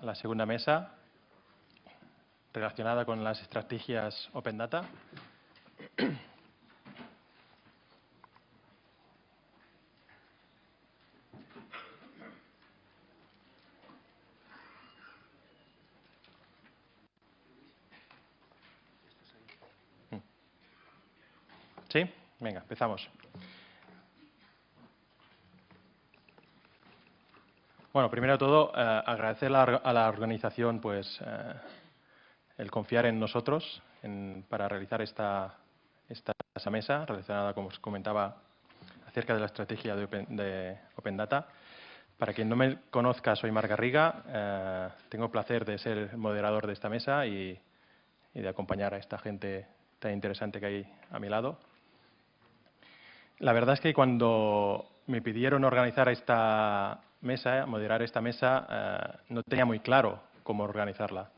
la segunda mesa relacionada con las estrategias Open Data. ¿Sí? Venga, empezamos. Bueno, primero de todo, eh, agradecer a la organización pues, eh, el confiar en nosotros para realizar esta, esta, mesa relacionada, como os comentaba, acerca de la estrategia de Open, Data. Para quien no me conozca, soy Marc Garriga. Eh, tengo el placer de ser moderador de esta mesa y de acompañar a esta gente tan interesante que hay a mi lado. La verdad es que cuando me pidieron organizar esta mesa, moderar esta mesa, eh, no tenía muy claro cómo organizarla.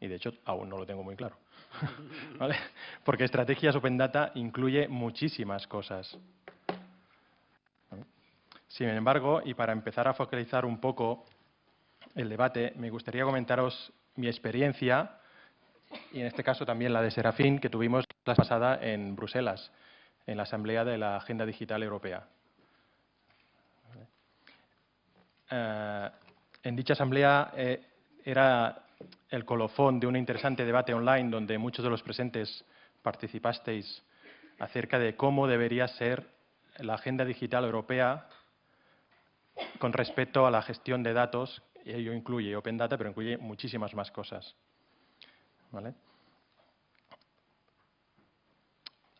Y de hecho, aún no lo tengo muy claro. Porque estrategias Open Data incluye muchísimas cosas. Sin embargo, y para empezar a focalizar un poco el debate, me gustaría comentaros mi experiencia, y en este caso también la de Serafín, que tuvimos la pasada en Bruselas en la Asamblea de la Agenda Digital Europea. Eh, en dicha asamblea eh, era el colofón de un interesante debate online donde muchos de los presentes participasteis acerca de cómo debería ser la agenda digital europea con respecto a la gestión de datos, ello incluye Open Data, pero incluye muchísimas más cosas. ¿Vale?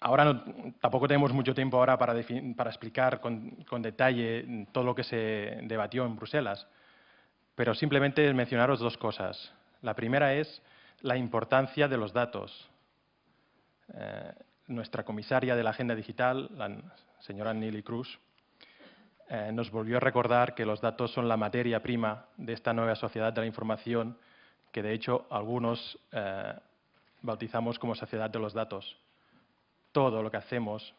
Ahora tampoco tenemos mucho tiempo ahora para, explicar con, detalle todo lo que se debatió en Bruselas, pero simplemente mencionaros dos cosas. La primera es la importancia de los datos. Eh, nuestra comisaria de la Agenda Digital, la señora Nili Cruz, eh, nos volvió a recordar que los datos son la materia prima de esta nueva sociedad de la información, que de hecho algunos eh, bautizamos como sociedad de los datos todo lo que hacemos,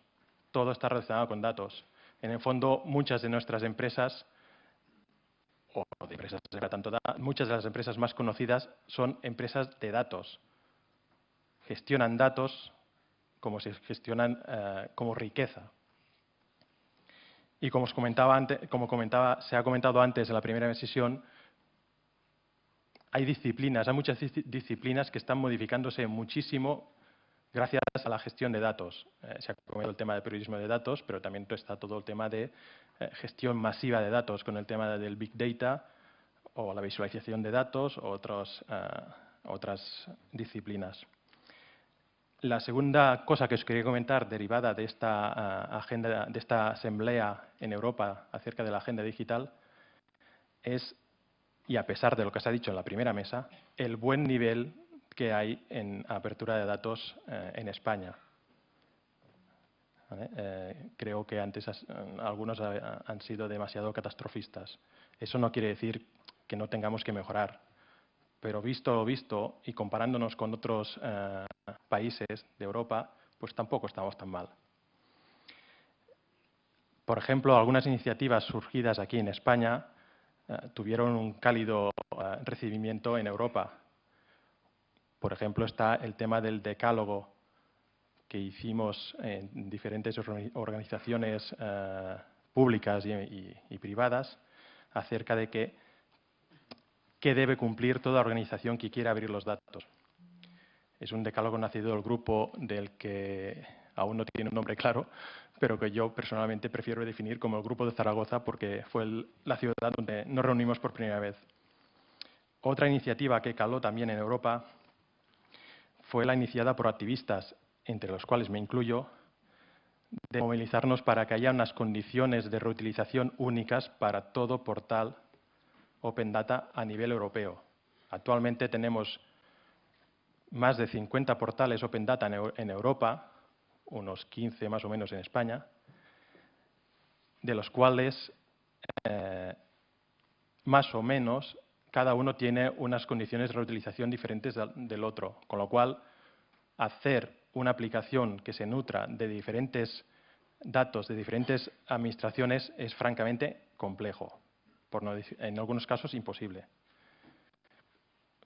todo está relacionado con datos. En el fondo, muchas de nuestras empresas, o de empresas tanto muchas de las empresas más conocidas son empresas de datos. Gestionan datos como se gestionan eh, como riqueza. Y como, os comentaba antes, como comentaba, se ha comentado antes en la primera sesión, hay disciplinas, hay muchas disciplinas que están modificándose muchísimo gracias a la gestión de datos. Eh, se ha comentado el tema del periodismo de datos, pero también está todo el tema de eh, gestión masiva de datos con el tema del Big Data o la visualización de datos o eh, otras disciplinas. La segunda cosa que os quería comentar, derivada de esta, agenda, de esta asamblea en Europa acerca de la agenda digital, es, y a pesar de lo que se ha dicho en la primera mesa, el buen nivel que hay en apertura de datos eh, en España. Eh, creo que antes algunos han sido demasiado catastrofistas. Eso no quiere decir que no tengamos que mejorar, pero visto lo visto y comparándonos con otros eh, países de Europa, pues tampoco estamos tan mal. Por ejemplo, algunas iniciativas surgidas aquí en España tuvieron un cálido recibimiento en Europa por ejemplo, está el tema del decálogo que hicimos en diferentes organizaciones eh, públicas y, privadas acerca de qué debe cumplir toda organización que quiera abrir los datos. Es un decálogo nacido del grupo del que aún no tiene un nombre claro, pero que yo personalmente prefiero definir como el Grupo de Zaragoza porque fue la ciudad donde nos reunimos por primera vez. Otra iniciativa que caló también en Europa fue la iniciada por activistas, entre los cuales me incluyo, de movilizarnos para que haya unas condiciones de reutilización únicas para todo portal Open Data a nivel europeo. Actualmente tenemos más de 50 portales Open Data en Europa, unos 15 más o menos en España, de los cuales eh, más o menos cada uno tiene unas condiciones de reutilización diferentes del otro, con lo cual hacer una aplicación que se nutra de diferentes datos de diferentes administraciones es francamente complejo, por en algunos casos imposible.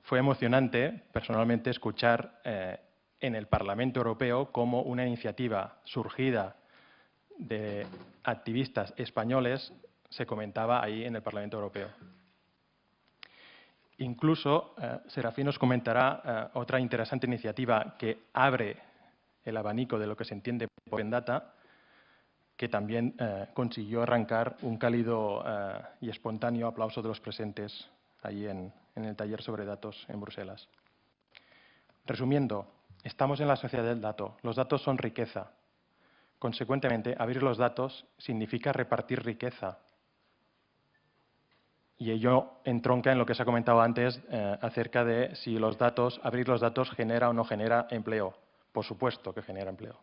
fue emocionante, personalmente, escuchar eh, en el Parlamento Europeo cómo una iniciativa surgida de activistas españoles se comentaba ahí en el Parlamento Europeo. Incluso eh, Serafín nos comentará eh, otra interesante iniciativa que abre el abanico de lo que se entiende por en data, que también eh, consiguió arrancar un cálido y espontáneo aplauso de los presentes allí en el taller sobre datos en Bruselas. Resumiendo, estamos en la sociedad del dato. Los datos son riqueza. Consecuentemente, abrir los datos significa repartir riqueza, y ello entronca en lo que se ha comentado antes eh, acerca de si los datos, abrir los datos genera o no genera empleo. Por supuesto que genera empleo.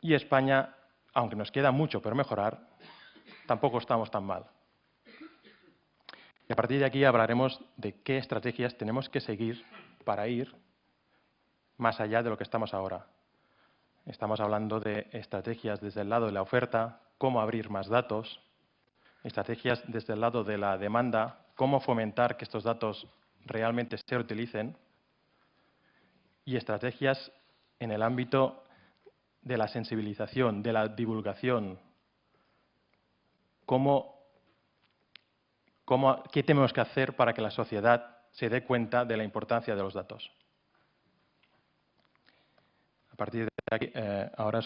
Y España, aunque nos queda mucho por mejorar, tampoco estamos tan mal. Y a partir de aquí hablaremos de qué estrategias tenemos que seguir para ir más allá de lo que estamos ahora. Estamos hablando de estrategias desde el lado de la oferta, cómo abrir más datos, estrategias desde el lado de la demanda, cómo fomentar que estos datos realmente se utilicen y estrategias en el ámbito de la sensibilización, de la divulgación, cómo, qué tenemos que hacer para que la sociedad se dé cuenta de la importancia de los datos. A partir de aquí, eh, ahora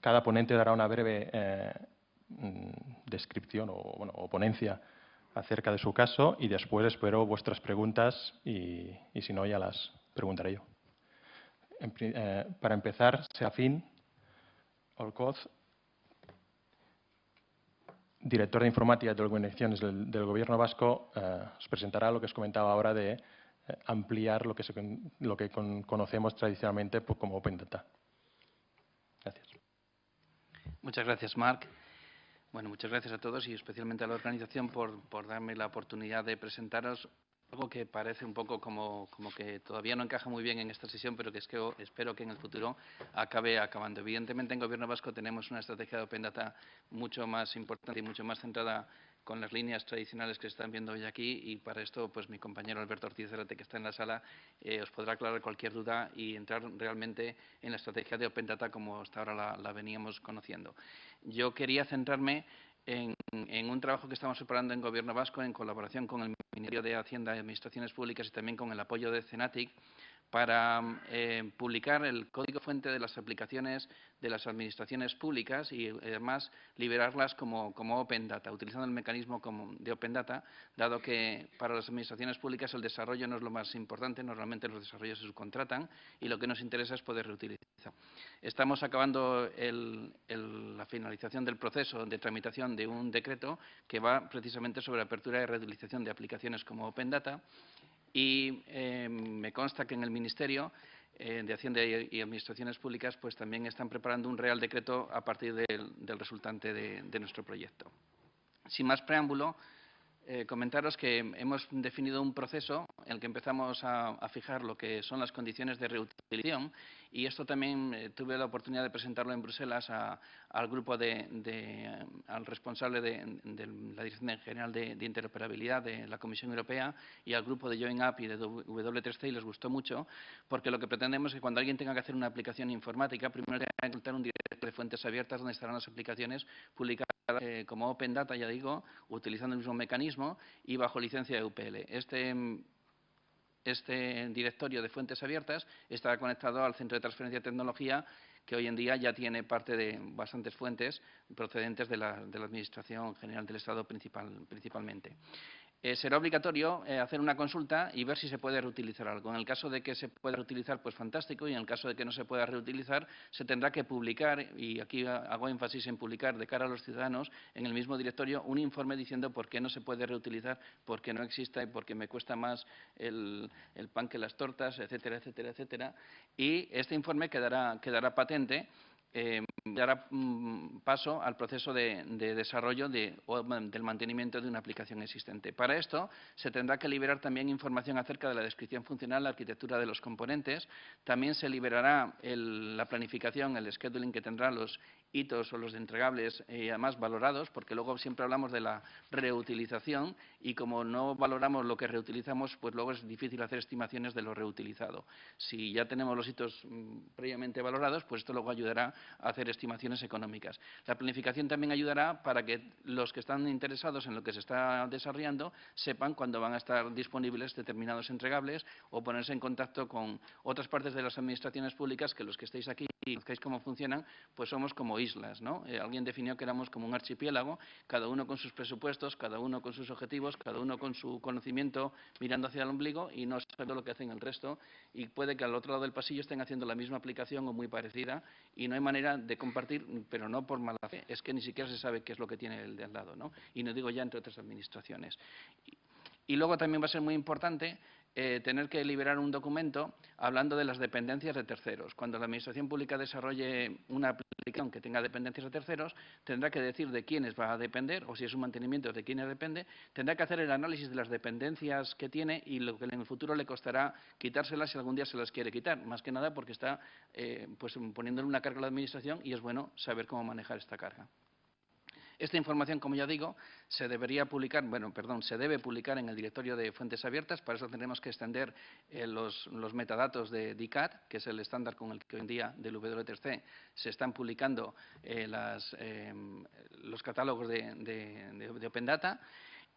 cada ponente dará una breve eh, descripción o, ponencia acerca de su caso y después espero vuestras preguntas y, si no ya las preguntaré yo. Eh, para empezar, Seafín Olcoz, director de informática de organizaciones del, del Gobierno vasco, eh, os presentará lo que os comentaba ahora de eh, ampliar lo que, lo que conocemos tradicionalmente como Open Data. Gracias. Muchas gracias, Marc. Bueno, muchas gracias a todos y especialmente a la organización por, darme la oportunidad de presentaros algo que parece un poco como, como, que todavía no encaja muy bien en esta sesión, pero que es que espero que en el futuro acabe acabando. Evidentemente, en Gobierno Vasco tenemos una estrategia de Open Data mucho más importante y mucho más centrada con las líneas tradicionales que se están viendo hoy aquí y para esto pues mi compañero Alberto Ortiz Zerate, que está en la sala, eh, os podrá aclarar cualquier duda y entrar realmente en la estrategia de Open Data como hasta ahora la, veníamos conociendo. Yo quería centrarme en, en, un trabajo que estamos preparando en Gobierno Vasco en colaboración con el Ministerio de Hacienda y Administraciones Públicas y también con el apoyo de CENATIC para eh, publicar el código fuente de las aplicaciones de las administraciones públicas y además liberarlas como, Open Data, utilizando el mecanismo de Open Data, dado que para las administraciones públicas el desarrollo no es lo más importante, normalmente los desarrollos se subcontratan y lo que nos interesa es poder reutilizar. Estamos acabando la finalización del proceso de tramitación de un decreto que va precisamente sobre apertura y reutilización de aplicaciones como Open Data y eh, me consta que en el Ministerio eh, de Hacienda y, Administraciones Públicas pues también están preparando un Real Decreto a partir del, resultante de, nuestro proyecto. Sin más preámbulo, eh, comentaros que hemos definido un proceso en el que empezamos a, fijar lo que son las condiciones de reutilización y esto también eh, tuve la oportunidad de presentarlo en Bruselas al grupo de, al responsable de, la Dirección General de, Interoperabilidad de la Comisión Europea y al grupo de Join Up y de W3C y les gustó mucho porque lo que pretendemos es que cuando alguien tenga que hacer una aplicación informática, primero tenga que encontrar un directorio de fuentes abiertas donde estarán las aplicaciones publicadas eh, como Open Data, ya digo, utilizando el mismo mecanismo y bajo licencia de UPL. Este este directorio de fuentes abiertas está conectado al Centro de Transferencia de Tecnología, que hoy en día ya tiene parte de bastantes fuentes procedentes de la, Administración General del Estado principalmente. Eh, será obligatorio eh, hacer una consulta y ver si se puede reutilizar algo. En el caso de que se pueda reutilizar, pues fantástico, y en el caso de que no se pueda reutilizar, se tendrá que publicar, y aquí hago énfasis en publicar de cara a los ciudadanos, en el mismo directorio, un informe diciendo por qué no se puede reutilizar, por qué no existe, por qué me cuesta más el, pan que las tortas, etcétera, etcétera, etcétera. Y este informe quedará, quedará patente eh, dará mm, paso al proceso de, desarrollo del mantenimiento de una aplicación existente. Para esto, se tendrá que liberar también información acerca de la descripción funcional, la arquitectura de los componentes. También se liberará la planificación, el scheduling que tendrán los hitos o los entregables, eh, además valorados, porque luego siempre hablamos de la reutilización y como no valoramos lo que reutilizamos, pues luego es difícil hacer estimaciones de lo reutilizado. Si ya tenemos los hitos mm, previamente valorados, pues esto luego ayudará a hacer estimaciones económicas. La planificación también ayudará para que los que están interesados en lo que se está desarrollando sepan cuándo van a estar disponibles determinados entregables o ponerse en contacto con otras partes de las administraciones públicas que los que estéis aquí y conozcáis cómo funcionan, pues somos como islas, ¿no? Eh, alguien definió que éramos como un archipiélago, cada uno con sus presupuestos, cada uno con sus objetivos, cada uno con su conocimiento mirando hacia el ombligo y no sabiendo lo que hacen el resto y puede que al otro lado del pasillo estén haciendo la misma aplicación o muy parecida y no hay manera de compartir, pero no por mala fe, es que ni siquiera se sabe qué es lo que tiene el de al lado, ¿no? Y no digo ya entre otras administraciones. Y luego también va a ser muy importante eh, tener que liberar un documento hablando de las dependencias de terceros. Cuando la Administración Pública desarrolle una aplicación que tenga dependencias de terceros, tendrá que decir de quiénes va a depender, o si es un mantenimiento, de quiénes depende, tendrá que hacer el análisis de las dependencias que tiene y lo que en el futuro le costará quitárselas si algún día se las quiere quitar. Más que nada porque está eh, pues, poniéndole una carga a la Administración y es bueno saber cómo manejar esta carga. Esta información, como ya digo, se debería publicar, bueno, perdón, se debe publicar en el directorio de fuentes abiertas. Para eso tendremos que extender eh, los, metadatos de DICAT, que es el estándar con el que hoy en día del W3C se están publicando eh, eh, los catálogos de Open Data.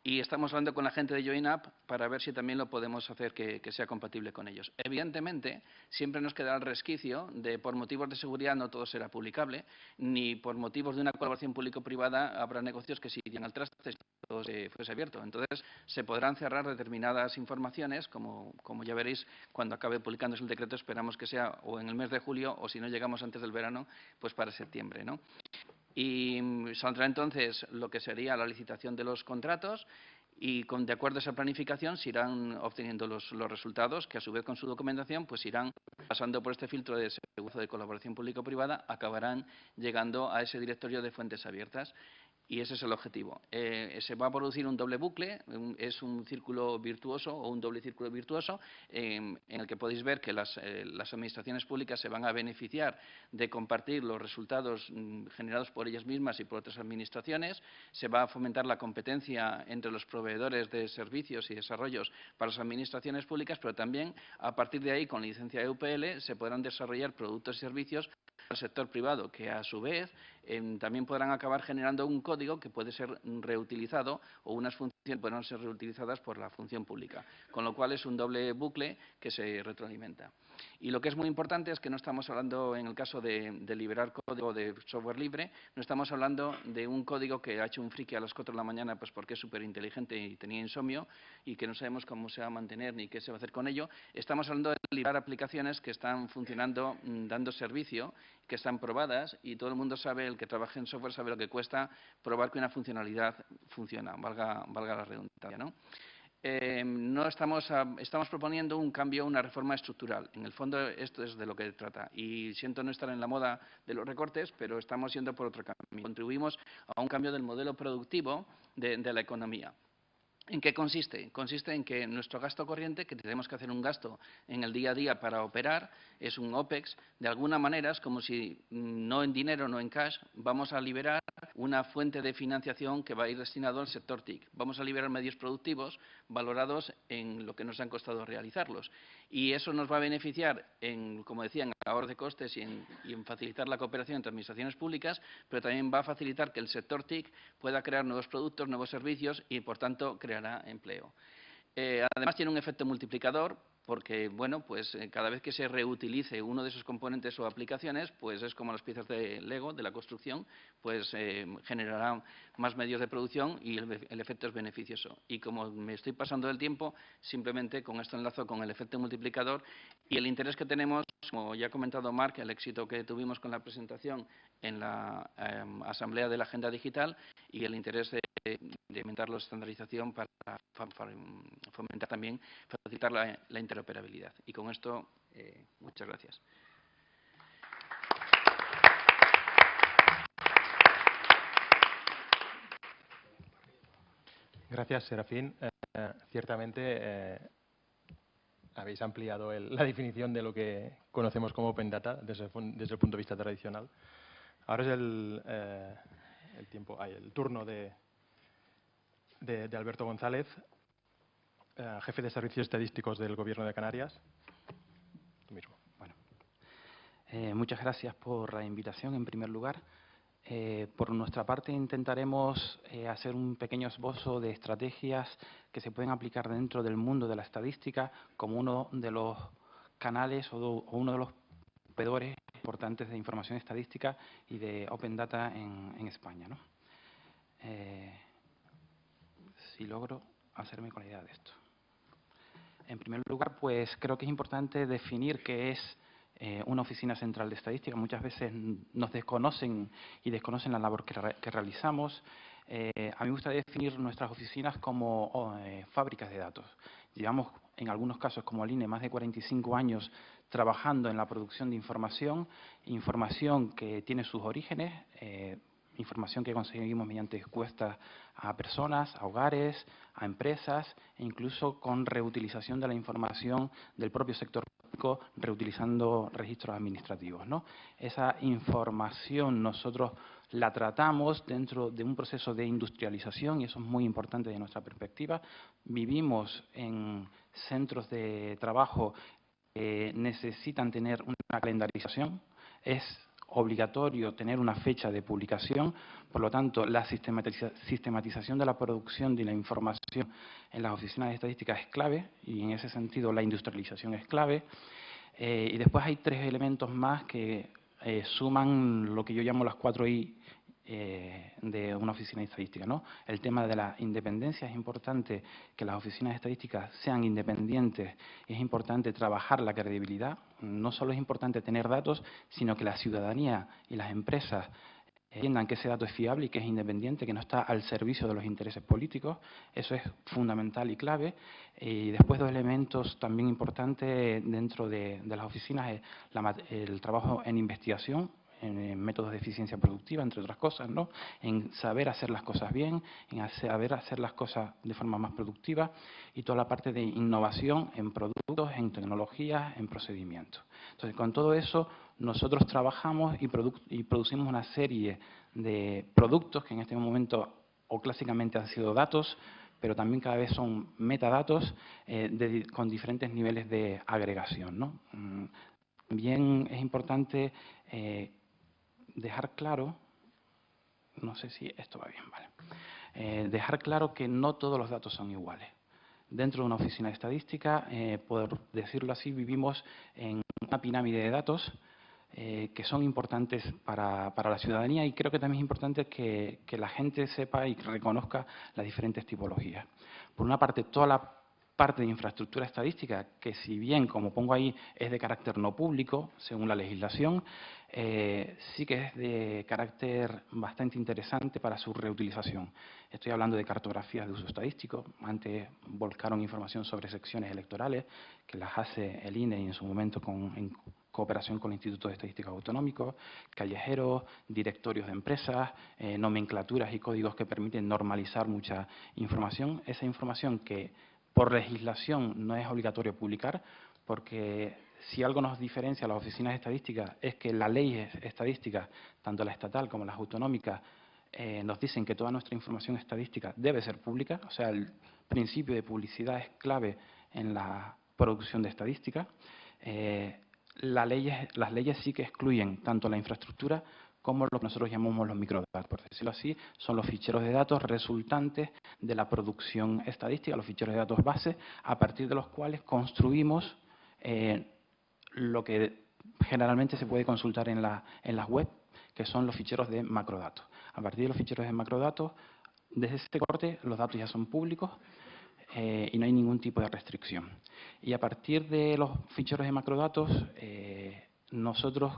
Y estamos hablando con la gente de JoinUp para ver si también lo podemos hacer que, sea compatible con ellos. Evidentemente, siempre nos queda el resquicio de, por motivos de seguridad, no todo será publicable, ni por motivos de una colaboración público-privada habrá negocios que se irían al traste si todo fuese abierto. Entonces, se podrán cerrar determinadas informaciones, como, como ya veréis cuando acabe publicándose el decreto, esperamos que sea o en el mes de julio o si no llegamos antes del verano, pues para septiembre. ¿no? Y saldrá entonces lo que sería la licitación de los contratos y con, de acuerdo a esa planificación se irán obteniendo los, resultados que a su vez con su documentación pues irán pasando por este filtro de seguridad de colaboración público-privada, acabarán llegando a ese directorio de fuentes abiertas y ese es el objetivo. Eh, se va a producir un doble bucle, es un círculo virtuoso o un doble círculo virtuoso em, en el que podéis ver que las, eh, las, administraciones públicas se van a beneficiar de compartir los resultados mm, generados por ellas mismas y por otras administraciones. Se va a fomentar la competencia entre los proveedores de servicios y desarrollos para las administraciones públicas, pero también a partir de ahí, con licencia EUPL, se podrán desarrollar productos y servicios al sector privado, que a su vez em, también podrán acabar generando un código que puede ser reutilizado o unas funciones pueden ser reutilizadas por la función pública, con lo cual es un doble bucle que se retroalimenta. Y lo que es muy importante es que no estamos hablando, en el caso de, liberar código de software libre, no estamos hablando de un código que ha hecho un friki a las 4 de la mañana pues porque es súper inteligente y tenía insomnio y que no sabemos cómo se va a mantener ni qué se va a hacer con ello. Estamos hablando de liberar aplicaciones que están funcionando, mm, dando servicio, que están probadas y todo el mundo sabe, el que trabaja en software sabe lo que cuesta probar que una funcionalidad funciona, valga, valga la redundancia. ¿no? Eh, no estamos, estamos proponiendo un cambio, una reforma estructural. En el fondo, esto es de lo que trata. Y siento no estar en la moda de los recortes, pero estamos yendo por otro camino. Contribuimos a un cambio del modelo productivo de la economía. ¿En qué consiste? Consiste en que nuestro gasto corriente, que tenemos que hacer un gasto en el día a día para operar, es un OPEX. De alguna manera es como si mm, no en dinero, no en cash, vamos a liberar una fuente de financiación que va a ir destinado al sector TIC. Vamos a liberar medios productivos valorados en lo que nos han costado realizarlos. Y eso nos va a beneficiar, en, como decía, en ahorro de costes y en, facilitar la cooperación entre administraciones públicas, pero también va a facilitar que el sector TIC pueda crear nuevos productos, nuevos servicios y, por tanto, creará empleo. Eh, además, tiene un efecto multiplicador porque, bueno, pues eh, cada vez que se reutilice uno de esos componentes o aplicaciones, pues es como las piezas de Lego, de la construcción, pues eh, generarán más medios de producción y el, efecto es beneficioso. Y como me estoy pasando del tiempo, simplemente con esto enlazo con el efecto multiplicador y el interés que tenemos, como ya ha comentado Mark, el éxito que tuvimos con la presentación en la em, Asamblea de la Agenda Digital y el interés de, aumentar la estandarización para, fomentar también, facilitar la, la interoperabilidad. Y con esto, eh, muchas gracias. Gracias, Serafín. Eh, ciertamente eh, habéis ampliado la definición de lo que conocemos como Open Data desde, desde, el punto de vista tradicional. Ahora es el, eh, el tiempo, el turno de, de, Alberto González, eh, jefe de servicios estadísticos del Gobierno de Canarias. Tú mismo. Bueno, eh, muchas gracias por la invitación, en primer lugar. Eh, por nuestra parte intentaremos hacer un pequeño esbozo de estrategias que se pueden aplicar dentro del mundo de la estadística como uno de los canales o, uno de los proveedores importantes de información estadística y de Open Data en, en España. ¿no? Si logro hacerme con la idea de esto. En primer lugar, pues creo que es importante definir qué es eh, una oficina central de estadística. Muchas veces nos desconocen y desconocen la labor que, realizamos. Eh, a mí me gusta definir nuestras oficinas como oh, eh, fábricas de datos. Llevamos, en algunos casos, como INE, más de 45 años trabajando en la producción de información, información que tiene sus orígenes, información que conseguimos mediante encuestas a personas, a hogares, a empresas, e incluso con reutilización de la información del propio sector público, reutilizando registros administrativos. ¿no? Esa información nosotros la tratamos dentro de un proceso de industrialización y eso es muy importante de nuestra perspectiva. Vivimos en centros de trabajo que necesitan tener una calendarización. Es obligatorio tener una fecha de publicación, por lo tanto, la sistematización de la producción de la información en las oficinas de estadística es clave y en ese sentido la industrialización es clave. Eh, y después hay tres elementos más que eh, suman lo que yo llamo las cuatro I eh, de una oficina de estadística. ¿no? El tema de la independencia es importante que las oficinas de estadística sean independientes, es importante trabajar la credibilidad, no solo es importante tener datos, sino que la ciudadanía y las empresas entiendan que ese dato es fiable y que es independiente, que no está al servicio de los intereses políticos. Eso es fundamental y clave. Y después dos elementos también importantes dentro de, las oficinas es el trabajo en investigación en, métodos de eficiencia productiva, entre otras cosas, ¿no? en saber hacer las cosas bien, en saber hacer las cosas de forma más productiva y toda la parte de innovación en productos, en tecnologías, en procedimientos. Entonces, con todo eso, nosotros trabajamos y, y producimos una serie de productos que en este momento o clásicamente han sido datos, pero también cada vez son metadatos eh, con diferentes niveles de agregación. ¿no? Mm, también es importante eh, dejar claro, no sé si esto va bien, vale, eh, dejar claro que no todos los datos son iguales. Dentro de una oficina de estadística, eh, por decirlo así, vivimos en una pirámide de datos eh, que son importantes para, para, la ciudadanía y creo que también es importante que, que la gente sepa y reconozca las diferentes tipologías. Por una parte, toda la parte de infraestructura estadística que si bien, como pongo ahí, es de carácter no público, según la legislación, eh, sí que es de carácter bastante interesante para su reutilización. Estoy hablando de cartografías de uso estadístico. Antes volcaron información sobre secciones electorales, que las hace el INE en su momento con, en cooperación con el Instituto de Estadística Autonómico, callejeros, directorios de empresas, eh, nomenclaturas y códigos que permiten normalizar mucha información. Esa información que por legislación no es obligatorio publicar, porque si algo nos diferencia a las oficinas estadísticas es que la ley estadística, tanto la estatal como las autonómicas, eh, nos dicen que toda nuestra información estadística debe ser pública, o sea, el principio de publicidad es clave en la producción de estadística. Eh, las leyes sí que excluyen tanto la infraestructura como lo que nosotros llamamos los microdatos, por decirlo así, son los ficheros de datos resultantes de la producción estadística, los ficheros de datos base, a partir de los cuales construimos eh, lo que generalmente se puede consultar en, la, en las web, que son los ficheros de macrodatos. A partir de los ficheros de macrodatos, desde este corte los datos ya son públicos eh, y no hay ningún tipo de restricción. Y a partir de los ficheros de macrodatos, eh, nosotros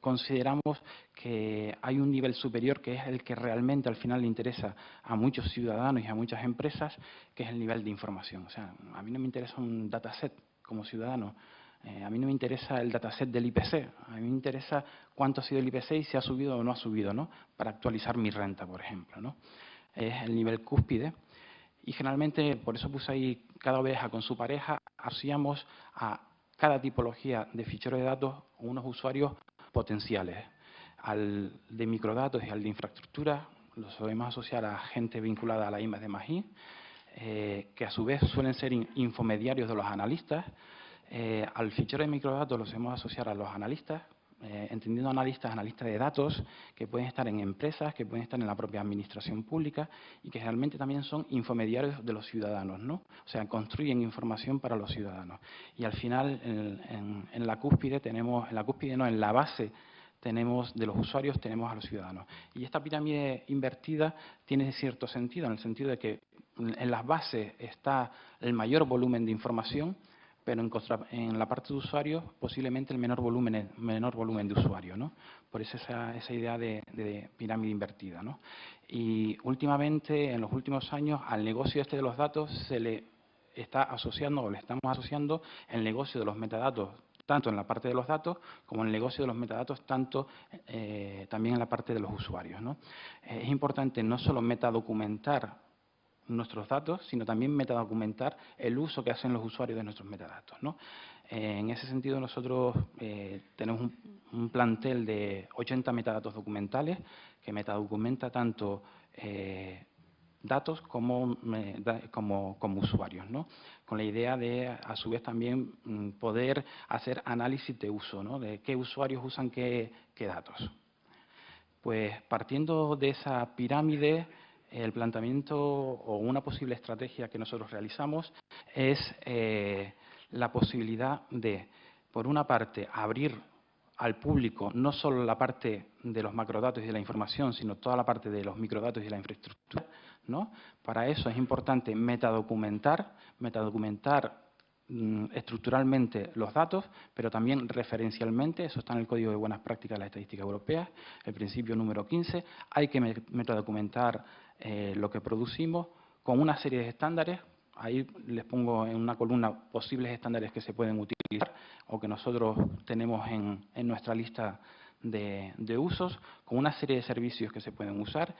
consideramos que hay un nivel superior que es el que realmente al final le interesa a muchos ciudadanos y a muchas empresas, que es el nivel de información. O sea, a mí no me interesa un dataset como ciudadano, eh, a mí no me interesa el dataset del IPC, a mí me interesa cuánto ha sido el IPC y si ha subido o no ha subido, ¿no? Para actualizar mi renta, por ejemplo, ¿no? Es el nivel cúspide. Y generalmente, por eso puse ahí cada oveja con su pareja, hacíamos a cada tipología de fichero de datos unos usuarios potenciales. Al de microdatos y al de infraestructura lo solemos asociar a gente vinculada a la IMA de Magí, eh, que a su vez suelen ser infomediarios de los analistas. Eh, al fichero de microdatos lo solemos asociar a los analistas, eh, entendiendo analistas, analistas de datos, que pueden estar en empresas, que pueden estar en la propia administración pública y que realmente también son infomediarios de los ciudadanos, ¿no? O sea, construyen información para los ciudadanos. Y al final, en, la cúspide tenemos, en la cúspide no, en la base tenemos de los usuarios tenemos a los ciudadanos. Y esta pirámide invertida tiene cierto sentido, en el sentido de que en las bases está el mayor volumen de información pero en, la parte de usuarios posiblemente el menor volumen, menor volumen de usuarios, ¿no? Por eso esa, esa idea de, pirámide invertida, ¿no? Y últimamente, en los últimos años, al negocio este de los datos se le está asociando, o le estamos asociando, el negocio de los metadatos tanto en la parte de los datos como en el negocio de los metadatos, tanto eh, también en la parte de los usuarios. ¿no? es importante no solo metadocumentar nuestros datos, sino también metadocumentar el uso que hacen los usuarios de nuestros metadatos. Eh, en ese sentido, nosotros eh, tenemos un, plantel de 80 metadatos documentales que metadocumenta tanto eh, datos como, como, como, usuarios, ¿no? con la idea de, a su vez, también mm, poder hacer análisis de uso, ¿no? de qué usuarios usan qué, qué datos. Pues partiendo de esa pirámide, el planteamiento o una posible estrategia que nosotros realizamos es eh, la posibilidad de, por una parte, abrir al público no solo la parte de los macrodatos y de la información, sino toda la parte de los microdatos y de la infraestructura. ¿no? Para eso es importante metadocumentar, metadocumentar Mm, estructuralmente los datos, pero también referencialmente, eso está en el Código de Buenas Prácticas de la Estadística Europea, el principio número 15, hay que metadocumentar eh, lo que producimos con una serie de estándares, ahí les pongo en una columna posibles estándares que se pueden utilizar o que nosotros tenemos en, nuestra lista de, de usos, con una serie de servicios que se pueden usar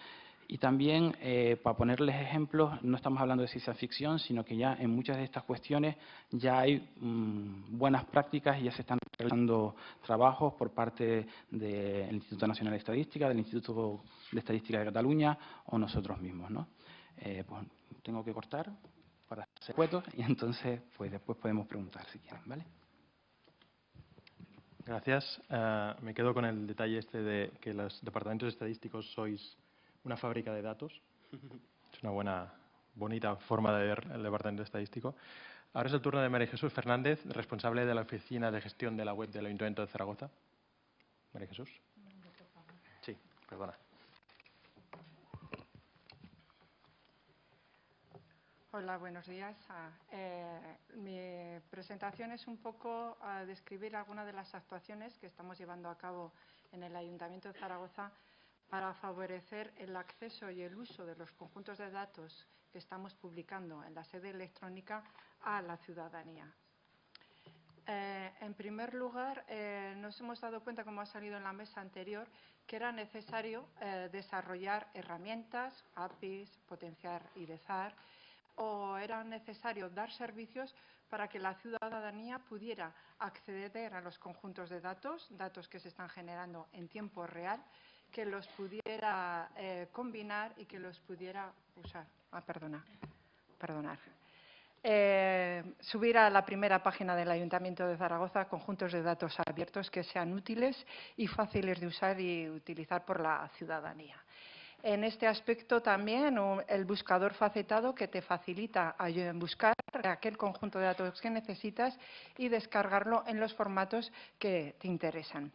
y también, eh, para ponerles ejemplos, no estamos hablando de ciencia ficción, sino que ya en muchas de estas cuestiones ya hay mm, buenas prácticas y ya se están realizando trabajos por parte del Instituto Nacional de Estadística, del Instituto de Estadística de Cataluña o nosotros mismos. ¿no? Eh, pues, tengo que cortar para hacer cuetos y entonces pues después podemos preguntar si quieren. ¿vale? Gracias. Eh, me quedo con el detalle este de que los departamentos estadísticos sois una fábrica de datos. Es una buena, bonita forma de ver el departamento estadístico. Ahora es el turno de María Jesús Fernández, responsable de la Oficina de Gestión de la Web del Ayuntamiento de Zaragoza. María Jesús. Sí, perdona. Hola, buenos días. Ah, eh, mi presentación es un poco a describir algunas de las actuaciones que estamos llevando a cabo en el Ayuntamiento de Zaragoza para favorecer el acceso y el uso de los conjuntos de datos que estamos publicando en la sede electrónica a la ciudadanía. Eh, en primer lugar, eh, nos hemos dado cuenta, como ha salido en la mesa anterior, que era necesario eh, desarrollar herramientas, APIs, potenciar IDEZAR, o era necesario dar servicios para que la ciudadanía pudiera acceder a los conjuntos de datos, datos que se están generando en tiempo real, que los pudiera eh, combinar y que los pudiera usar. Ah, perdona, perdonar. Eh, subir a la primera página del Ayuntamiento de Zaragoza conjuntos de datos abiertos que sean útiles y fáciles de usar y utilizar por la ciudadanía. En este aspecto también el buscador facetado que te facilita buscar aquel conjunto de datos que necesitas y descargarlo en los formatos que te interesan.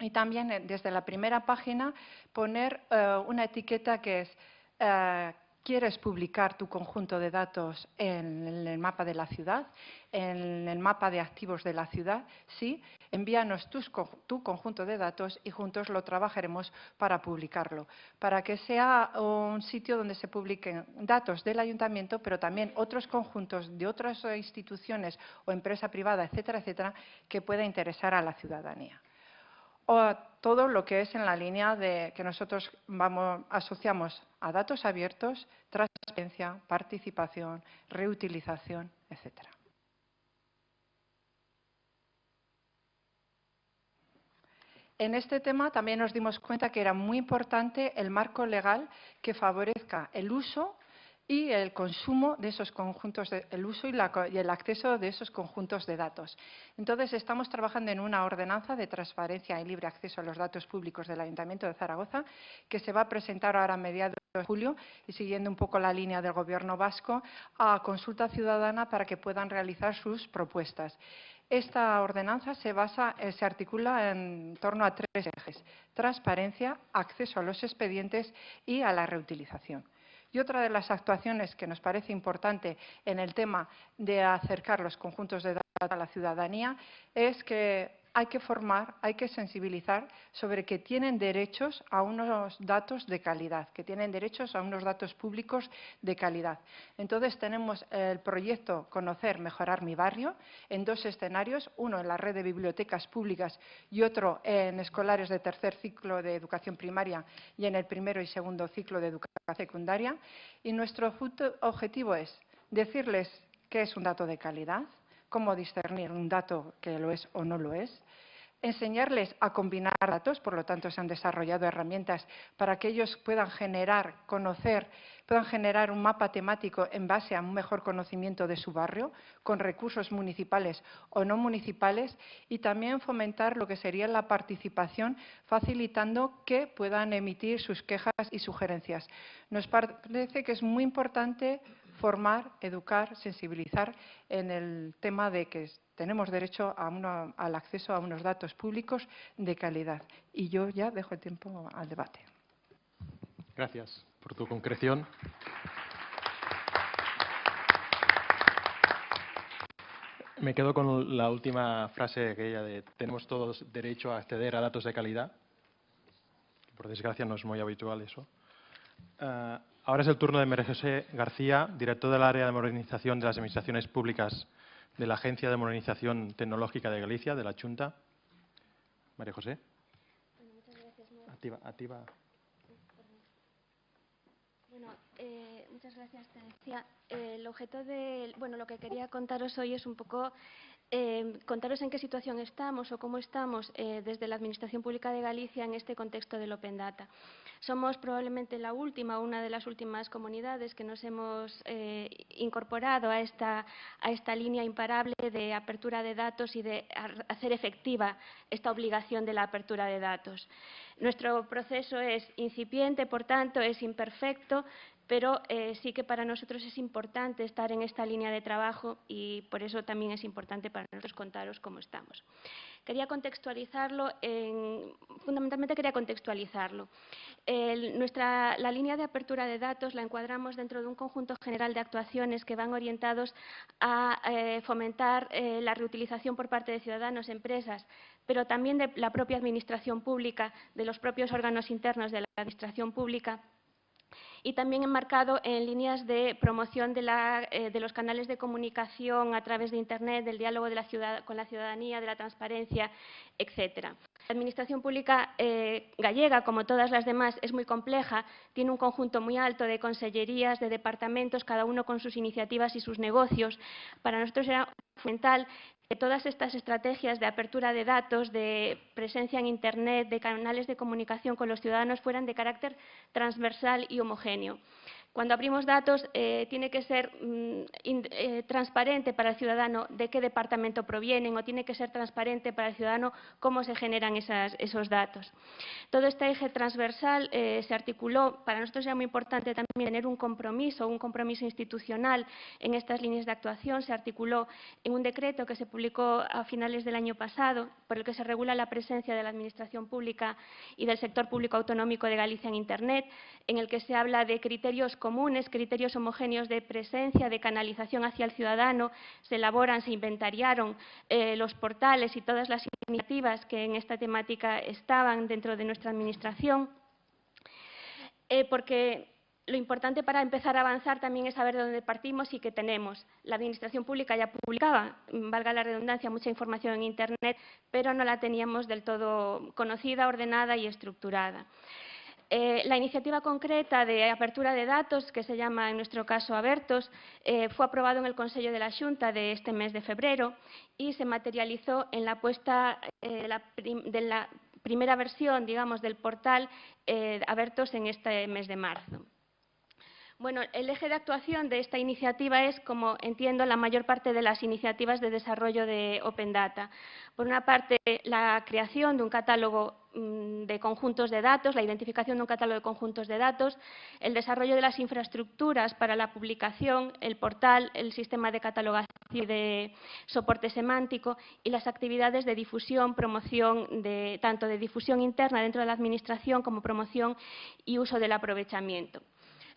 Y también eh, desde la primera página poner eh, una etiqueta que es eh, ¿Quieres publicar tu conjunto de datos en el mapa de la ciudad, en el mapa de activos de la ciudad? Sí, envíanos tu conjunto de datos y juntos lo trabajaremos para publicarlo, para que sea un sitio donde se publiquen datos del ayuntamiento, pero también otros conjuntos de otras instituciones o empresa privada, etcétera, etcétera, que pueda interesar a la ciudadanía o todo lo que es en la línea de que nosotros vamos, asociamos a datos abiertos, transparencia, participación, reutilización, etcétera. En este tema también nos dimos cuenta que era muy importante el marco legal que favorezca el uso y el consumo de esos conjuntos, el uso y, y, el acceso de esos conjuntos de datos. Entonces, estamos trabajando en una ordenanza de transparencia y libre acceso a los datos públicos del Ayuntamiento de Zaragoza, que se va a presentar ahora a mediados de julio y siguiendo un poco la línea del Gobierno vasco a consulta ciudadana para que puedan realizar sus propuestas. Esta ordenanza se, eh, se articula en torno a tres ejes, transparencia, acceso a los expedientes y a la reutilización. Y otra de las actuaciones que nos parece importante en el tema de acercar los conjuntos de datos a la ciudadanía es que hay que formar, hay que sensibilizar sobre que tienen derechos a unos datos de calidad, que tienen derechos a unos datos públicos de calidad. Entonces tenemos el proyecto Conocer, Mejorar mi barrio en dos escenarios, uno en la red de bibliotecas públicas y otro en escolares de tercer ciclo de educación primaria y en el primero y segundo ciclo de educación secundaria. Y nuestro objetivo es decirles qué es un dato de calidad, cómo discernir un dato que lo es o no lo es, enseñarles a combinar datos, por lo tanto se han desarrollado herramientas para que ellos puedan generar, conocer, puedan generar un mapa temático en base a un mejor conocimiento de su barrio, con recursos municipales o no municipales, y también fomentar lo que sería la participación, facilitando que puedan emitir sus quejas y sugerencias. Nos parece que es muy importante formar, educar, sensibilizar en el tema de que tenemos derecho a al acceso a unos datos públicos de calidad. Y yo ya dejo el tiempo al debate. Gracias por tu concreción. Me quedo con la última frase aquella de tenemos todos derecho a acceder a datos de calidad. Por desgracia no es muy habitual eso. Uh, Ahora es el turno de María José García, director del área de modernización de las administraciones públicas de la Agencia de Modernización Tecnológica de Galicia, de la Junta. María José. Bueno, muchas gracias. Activa, activa. Bueno, eh, muchas gracias, te. Eh, el objeto de, bueno, lo que quería contaros hoy es un poco eh, contaros en qué situación estamos o cómo estamos desde la Administración Pública de Galicia en este contexto del Open Data. Somos probablemente la última, una de las últimas comunidades que nos hemos incorporado a esta, a esta línea imparable de apertura de datos y de hacer efectiva esta obligación de la apertura de datos. Nuestro proceso es incipiente, por tanto, es imperfecto, pero eh, sí que para nosotros es importante estar en esta línea de trabajo y por eso también es importante para nosotros contaros cómo estamos. Quería contextualizarlo, fundamentalmente quería contextualizarlo. nuestra, la línea de apertura de datos la encuadramos dentro de un conjunto general de actuaciones que van orientados a eh, fomentar eh, la reutilización por parte de ciudadanos, empresas, pero también de la propia administración pública, de los propios órganos internos de la administración pública y también enmarcado en líneas de promoción eh, de, los canales de comunicación a través de Internet, del diálogo con la ciudadanía, de la transparencia, etcétera. La Administración Pública eh, gallega, como todas las demás, es muy compleja, tiene un conjunto muy alto de consellerías, de departamentos, cada uno con sus iniciativas y sus negocios. Para nosotros era fundamental que todas estas estrategias de apertura de datos, de presencia en Internet, de canales de comunicación con los ciudadanos fueran de carácter transversal y homogéneo. Cuando abrimos datos, eh, tiene que ser mm, eh, transparente para el ciudadano de qué departamento provienen o tiene que ser transparente para el ciudadano cómo se generan esos datos. Todo este eje transversal eh, se articuló, para nosotros era muy importante también tener un compromiso, un compromiso institucional en estas líneas de actuación. Se articuló en un decreto que se publicó a finales del año pasado, por el que se regula la presencia de la Administración Pública y del sector público autonómico de Galicia en Internet, en el que se habla de criterios comunes, criterios homogéneos de presencia, de canalización hacia el ciudadano, se elaboran, se inventariaron eh, los portales y todas las iniciativas que en esta temática estaban dentro de nuestra Administración, eh, porque lo importante para empezar a avanzar también es saber de dónde partimos y qué tenemos. La Administración Pública ya publicaba, valga la redundancia, mucha información en Internet, pero no la teníamos del todo conocida, ordenada y estructurada. Eh, la iniciativa concreta de apertura de datos, que se llama en nuestro caso Abertos, eh, fue aprobado en el Consejo de la Junta de este mes de febrero y se materializó en la puesta eh, de la primera versión, digamos, del portal eh, Abertos en este mes de marzo. Bueno, el eje de actuación de esta iniciativa es, como entiendo, la mayor parte de las iniciativas de desarrollo de Open Data. Por una parte, la creación de un catálogo mm, de conjuntos de datos, la identificación de un catálogo de conjuntos de datos, el desarrollo de las infraestructuras para la publicación, el portal, el sistema de catalogación y de soporte semántico y las actividades de difusión, promoción, tanto de difusión interna dentro de la Administración como promoción y uso del aprovechamiento.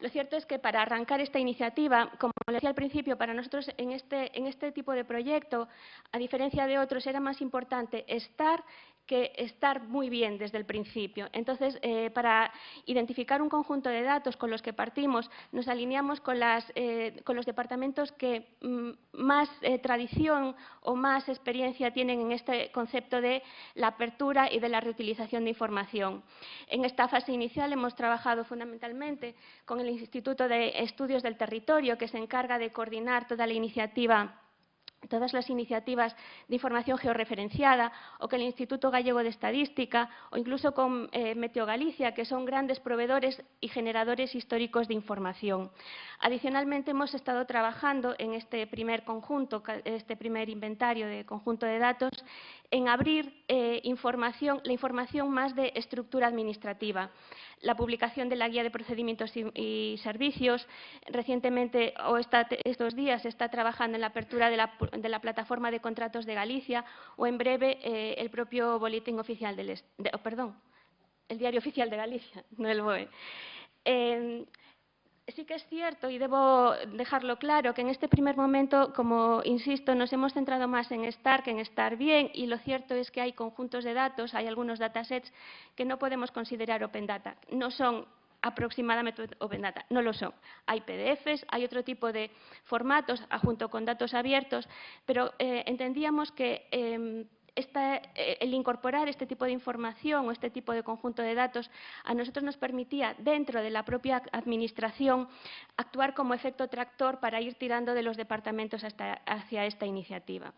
Lo cierto es que para arrancar esta iniciativa, como le decía al principio, para nosotros en este, en este tipo de proyecto, a diferencia de otros, era más importante estar que estar muy bien desde el principio. Entonces, eh, para identificar un conjunto de datos con los que partimos, nos alineamos con, eh, los departamentos que mm, más eh, tradición o más experiencia tienen en este concepto de la apertura y de la reutilización de información. En esta fase inicial hemos trabajado fundamentalmente con el Instituto de Estudios del Territorio, que se encarga de coordinar toda la iniciativa todas las iniciativas de información georreferenciada o con el Instituto Gallego de Estadística o incluso con eh, Meteo Galicia, que son grandes proveedores y generadores históricos de información. Adicionalmente, hemos estado trabajando en este primer conjunto, este primer inventario de conjunto de datos, en abrir eh, información, la información más de estructura administrativa la publicación de la Guía de Procedimientos y, Servicios. Recientemente, o estos días, está trabajando en la apertura de la, plataforma de contratos de Galicia o, en breve, eh, el propio Boletín Oficial del... Oh, perdón, el Diario Oficial de Galicia, no el BOE. Eh, sí que es cierto, y debo dejarlo claro, que en este primer momento, como insisto, nos hemos centrado más en estar que en estar bien, y lo cierto es que hay conjuntos de datos, hay algunos datasets que no podemos considerar Open Data. No son aproximadamente Open Data, no lo son. Hay PDFs, hay otro tipo de formatos junto con datos abiertos, pero eh, entendíamos que em, eh, el incorporar este tipo de información o este tipo de conjunto de datos a nosotros nos permitía, dentro de la propia Administración, actuar como efecto tractor para ir tirando de los departamentos hacia esta iniciativa.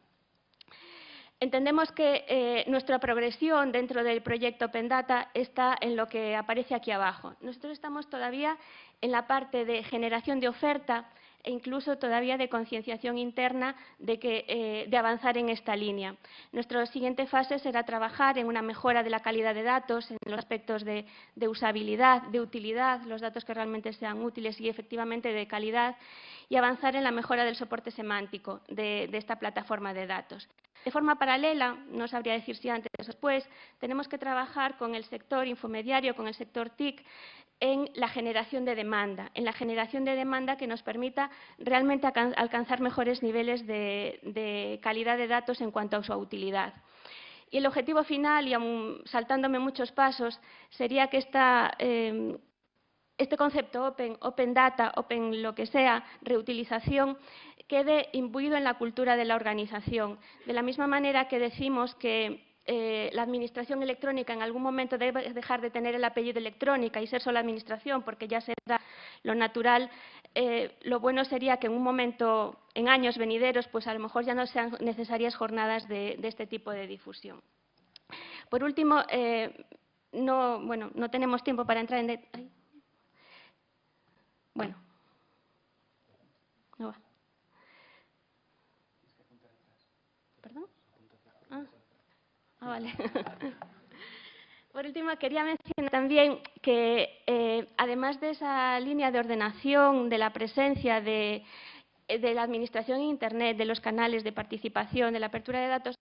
Entendemos que eh, nuestra progresión dentro del proyecto Open Data está en lo que aparece aquí abajo. Nosotros estamos todavía en la parte de generación de oferta e incluso todavía de concienciación interna de, que, eh, avanzar en esta línea. Nuestra siguiente fase será trabajar en una mejora de la calidad de datos, en los aspectos de, usabilidad, de utilidad, los datos que realmente sean útiles y efectivamente de calidad, y avanzar en la mejora del soporte semántico de esta plataforma de datos. De forma paralela, no sabría decir si antes o después, tenemos que trabajar con el sector infomediario, con el sector TIC, en la generación de demanda, en la generación de demanda que nos permita realmente alcanzar mejores niveles de, calidad de datos en cuanto a su utilidad. Y el objetivo final, y aún saltándome muchos pasos, sería que em, este concepto open, open data, open lo que sea, reutilización, quede imbuido en la cultura de la organización. De la misma manera que decimos que eh, la administración electrónica en algún momento debe dejar de tener el apellido electrónica y ser solo administración, porque ya será lo natural, eh, lo bueno sería que en un momento, en años venideros, pues a lo mejor ya no sean necesarias jornadas de, este tipo de difusión. Por último, eh, no, bueno, no tenemos tiempo para entrar en... Bueno, no va. Ah, Por último, quería mencionar también que, eh, además de esa línea de ordenación de la presencia de, la Administración en Internet, de los canales de participación, de la apertura de datos,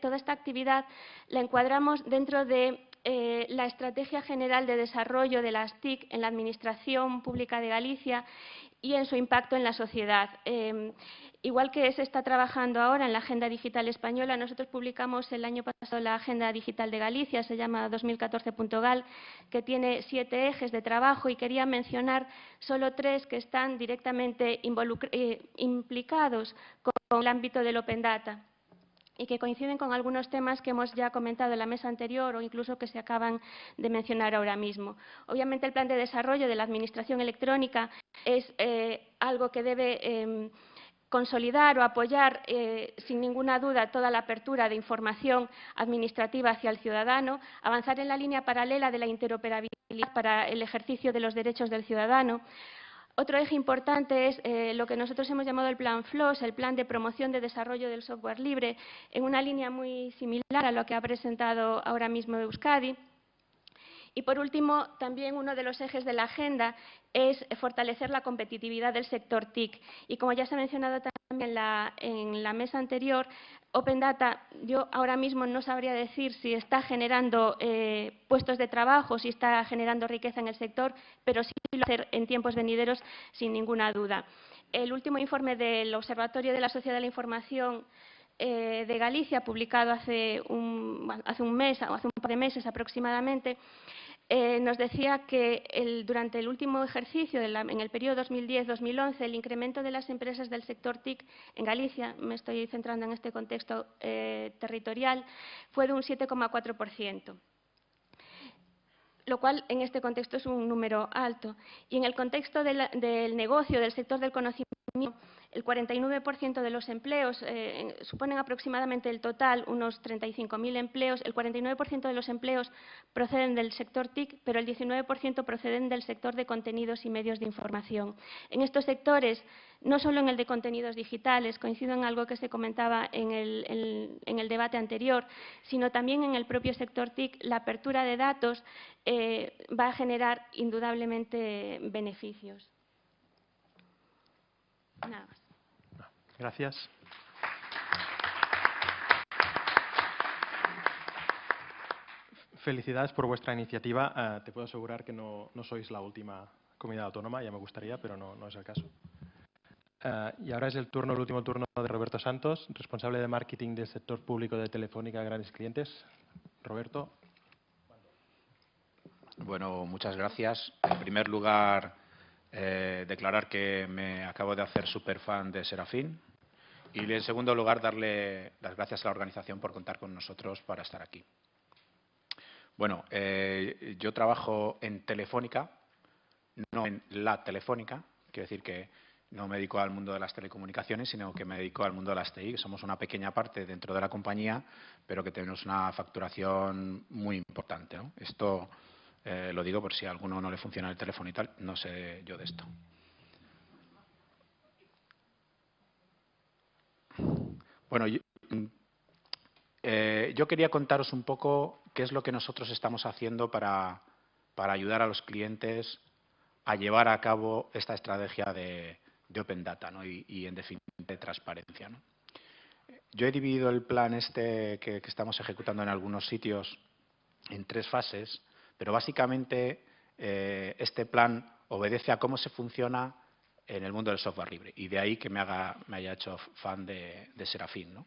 toda esta, actividad la encuadramos dentro de eh, la Estrategia General de Desarrollo de las TIC en la Administración Pública de Galicia y en su impacto en la sociedad. Em, igual que se está trabajando ahora en la Agenda Digital Española, nosotros publicamos el año pasado la Agenda Digital de Galicia, se llama 2014.gal, que tiene siete ejes de trabajo y quería mencionar solo tres que están directamente eh, implicados con el ámbito del Open Data y que coinciden con algunos temas que hemos ya comentado en la mesa anterior o incluso que se acaban de mencionar ahora mismo. Obviamente, el plan de desarrollo de la Administración electrónica es eh, algo que debe em, consolidar o apoyar, eh, sin ninguna duda, toda la apertura de información administrativa hacia el ciudadano, avanzar en la línea paralela de la interoperabilidad para el ejercicio de los derechos del ciudadano. Otro eje importante es eh, lo que nosotros hemos llamado el Plan FLOS, el Plan de Promoción de Desarrollo del Software Libre, en una línea muy similar a lo que ha presentado ahora mismo Euskadi. Y, por último, también uno de los ejes de la agenda es fortalecer la competitividad del sector TIC. Y, como ya se ha mencionado también en la, mesa anterior, Open Data, yo ahora mismo no sabría decir si está generando eh, puestos de trabajo, si está generando riqueza en el sector, pero sí lo hacer en tiempos venideros sin ninguna duda. El último informe del Observatorio de la Sociedad de la Información eh, de Galicia, publicado hace un, hace un mes o hace un par de meses aproximadamente, eh, nos decía que durante el último ejercicio, en el periodo 2010-2011, el incremento de las empresas del sector TIC en Galicia, me estoy centrando en este contexto eh, territorial, fue de un 7,4% lo cual en este contexto es un número alto. Y en el contexto del negocio, del sector del conocimiento, el 49% de los empleos eh, suponen aproximadamente el total, unos 35.000 empleos. El 49% de los empleos proceden del sector TIC, pero el 19% proceden del sector de contenidos y medios de información. En estos sectores, no solo en el de contenidos digitales, coincido en algo que se comentaba en el, debate anterior, sino también en el propio sector TIC, la apertura de datos eh, va a generar indudablemente beneficios. Nada más. Gracias. Felicidades por vuestra iniciativa. Eh, te puedo asegurar que no, sois la última comunidad autónoma, ya me gustaría, pero no, es el caso. Eh, y ahora es el turno, el último turno de Roberto Santos, responsable de marketing del sector público de Telefónica Grandes Clientes. Roberto. Bueno, muchas gracias. En primer lugar, eh, declarar que me acabo de hacer super fan de Serafín. Y en segundo lugar, darle las gracias a la organización por contar con nosotros para estar aquí. Bueno, eh, yo trabajo en Telefónica, no en la Telefónica, quiero decir que no me dedico al mundo de las telecomunicaciones, sino que me dedico al mundo de las TI. Somos una pequeña parte dentro de la compañía, pero que tenemos una facturación muy importante. Esto eh, lo digo por si a alguno no le funciona el teléfono y tal, no sé yo de esto. Bueno, mm, eh, yo, quería contaros un poco qué es lo que nosotros estamos haciendo para, ayudar a los clientes a llevar a cabo esta estrategia de, Open Data y, en definitiva, de transparencia. Yo he dividido el plan este que, estamos ejecutando en algunos sitios en tres fases, pero básicamente eh, este plan obedece a cómo se funciona en el mundo del software libre. Y de ahí que me, haya hecho fan de, de Serafín. ¿no?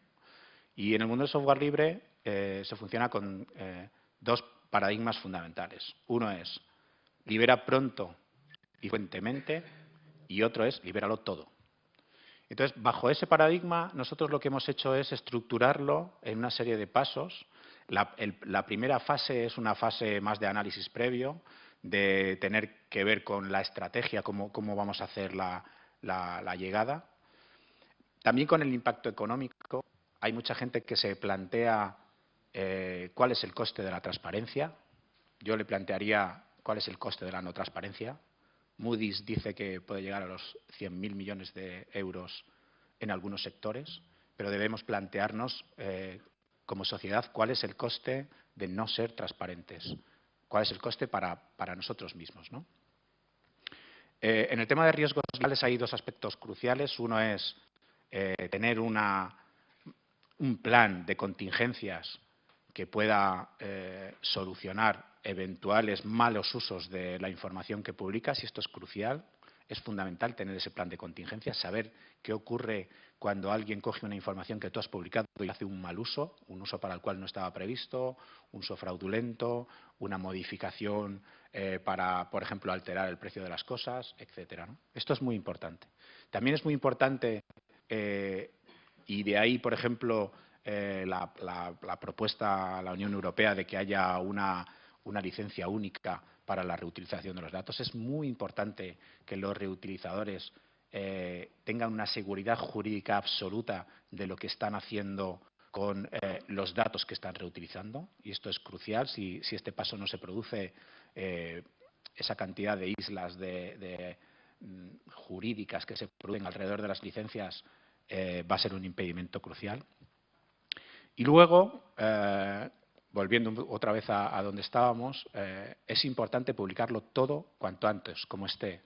Y en el mundo del software libre eh, se funciona con eh, dos paradigmas fundamentales. Uno es libera pronto y frecuentemente y otro es libéralo todo. Entonces, bajo ese paradigma, nosotros lo que hemos hecho es estructurarlo en una serie de pasos. La, primera fase es una fase más de análisis previo, de tener que ver con la estrategia, cómo, vamos a hacer la, llegada. También con el impacto económico. Hay mucha gente que se plantea eh, cuál es el coste de la transparencia. Yo le plantearía cuál es el coste de la no transparencia. Moody's dice que puede llegar a los 100.000 millones de euros en algunos sectores, pero debemos plantearnos eh, como sociedad cuál es el coste de no ser transparentes cuál es el coste para, nosotros mismos. Eh, en el tema de riesgos legales hay dos aspectos cruciales. Uno es eh, tener un plan de contingencias que pueda eh, solucionar eventuales malos usos de la información que publicas, y esto es crucial. Es fundamental tener ese plan de contingencias, saber qué ocurre cuando alguien coge una información que tú has publicado y hace un mal uso, un uso para el cual no estaba previsto, un uso fraudulento, una modificación eh, para, por ejemplo, alterar el precio de las cosas, etcétera. Esto es muy importante. También es muy importante, eh, y de ahí, por ejemplo, eh, la, propuesta a la Unión Europea de que haya una licencia única para la reutilización de los datos. Es muy importante que los reutilizadores eh, tengan una seguridad jurídica absoluta de lo que están haciendo con eh, los datos que están reutilizando. Y esto es crucial. Si, este paso no se produce, eh, esa cantidad de islas de, mm, jurídicas que se producen alrededor de las licencias va a ser un impedimento crucial. Y luego, volviendo otra vez a, donde estábamos, es importante publicarlo todo cuanto antes, como esté.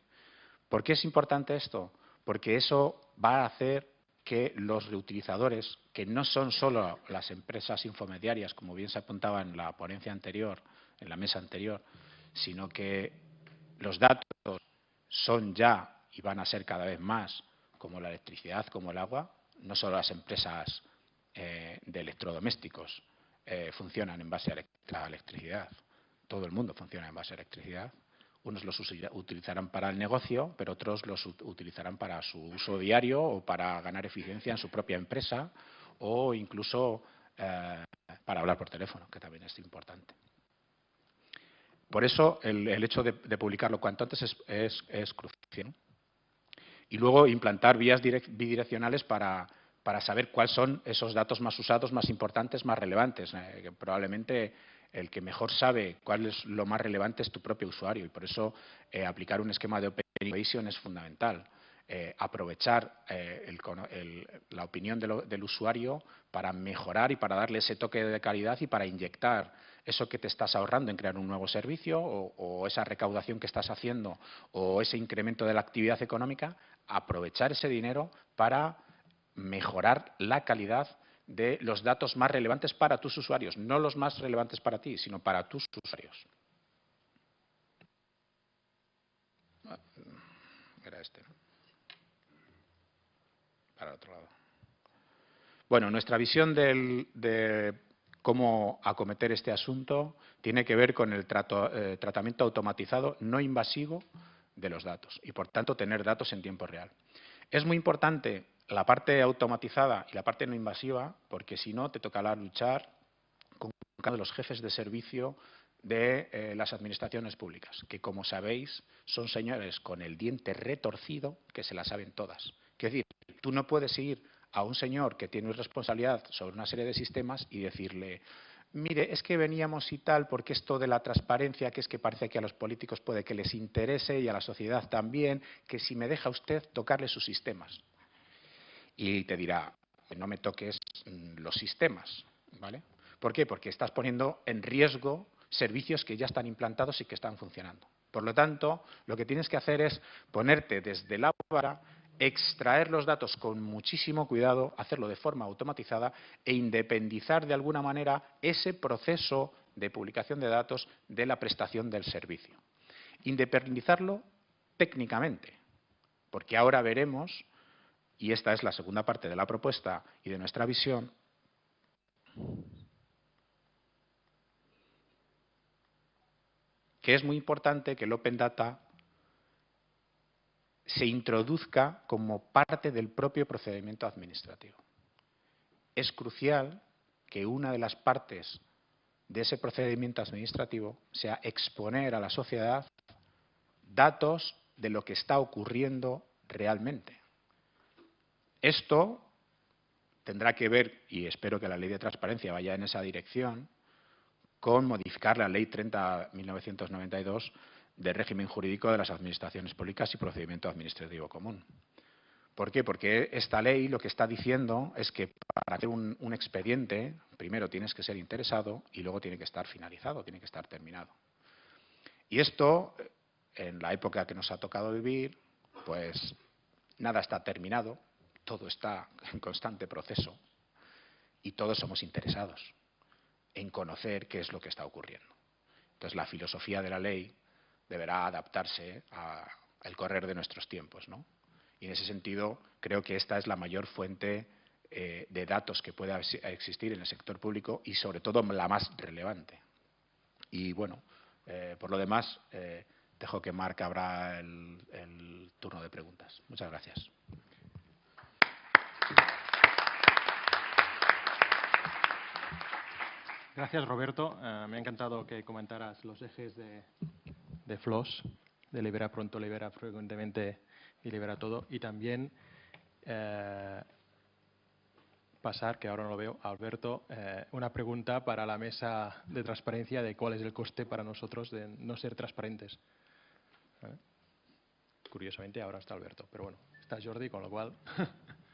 ¿Por qué es importante esto? Porque eso va a hacer que los reutilizadores, que no son solo las empresas infomediarias, como bien se apuntaba en la ponencia anterior, en la mesa anterior, sino que los datos son ya y van a ser cada vez más como la electricidad, como el agua, no solo las empresas eh, de electrodomésticos eh, funcionan en base a la electricidad, todo el mundo funciona en base a electricidad, unos los utilizarán para el negocio, pero otros los utilizarán para su uso diario o para ganar eficiencia en su propia empresa o incluso eh, para hablar por teléfono, que también es importante. Por eso el, hecho de, publicarlo cuanto antes es, crucial. Y luego implantar vías bidireccionales para, saber cuáles son esos datos más usados, más importantes, más relevantes. Eh, probablemente el que mejor sabe cuál es lo más relevante es tu propio usuario y por eso eh, aplicar un esquema de Open Innovation es fundamental. Eh, aprovechar eh, la opinión del usuario para mejorar y para darle ese toque de calidad y para inyectar eso que te estás ahorrando en crear un nuevo servicio o esa recaudación que estás haciendo o ese incremento de la actividad económica, aprovechar ese dinero para mejorar la calidad de los datos más relevantes para tus usuarios, no los más relevantes para ti, sino para tus usuarios. Era este. Para el otro lado. Bueno, nuestra visión de cómo acometer este asunto tiene que ver con el eh, tratamiento automatizado no invasivo de los datos y, por tanto, tener datos en tiempo real. Es muy importante la parte automatizada y la parte no invasiva, porque si no te tocará luchar con cada los jefes de servicio de eh, las administraciones públicas, que como sabéis son señores con el diente retorcido que se la saben todas. Es decir, tú no puedes ir a un señor que tiene responsabilidad sobre una serie de sistemas y decirle, mire, es que veníamos y tal, porque esto de la transparencia, que es que parece que a los políticos puede que les interese y a la sociedad también, que si me deja usted tocarle sus sistemas y te dirá, no me toques mm, los sistemas. ¿vale? ¿Por qué? Porque estás poniendo en riesgo servicios que ya están implantados y que están funcionando. Por lo tanto, lo que tienes que hacer es ponerte desde la vara, extraer los datos con muchísimo cuidado, hacerlo de forma automatizada e independizar de alguna manera ese proceso de publicación de datos de la prestación del servicio. Independizarlo técnicamente, porque ahora veremos y esta es la segunda parte de la propuesta y de nuestra visión, que es muy importante que el Open Data se introduzca como parte del propio procedimiento administrativo. Es crucial que una de las partes de ese procedimiento administrativo sea exponer a la sociedad datos de lo que está ocurriendo realmente. Esto tendrá que ver, y espero que la ley de transparencia vaya en esa dirección, con modificar la ley 30.1992 de régimen jurídico de las administraciones públicas y procedimiento administrativo común. ¿Por qué? Porque esta ley lo que está diciendo es que para hacer un, un, expediente, primero tienes que ser interesado y luego tiene que estar finalizado, tiene que estar terminado. Y esto, en la época que nos ha tocado vivir, pues nada está terminado, todo está en constante proceso y todos somos interesados en conocer qué es lo que está ocurriendo. Entonces, la filosofía de la ley deberá adaptarse al correr de nuestros tiempos. ¿no? Y en ese sentido, creo que esta es la mayor fuente eh, de datos que pueda existir en el sector público y, sobre todo, la más relevante. Y, bueno, eh, por lo demás, eh, dejo que Marc abra el turno de preguntas. Muchas gracias. Gracias, Roberto. Eh, me ha encantado que comentaras los ejes de, de FLOS, de libera pronto, libera frecuentemente y libera todo. Y también eh, pasar, que ahora no lo veo, a Alberto, eh, una pregunta para la mesa de transparencia de cuál es el coste para nosotros de no ser transparentes. Curiosamente ahora está Alberto, pero bueno, está Jordi, con lo cual...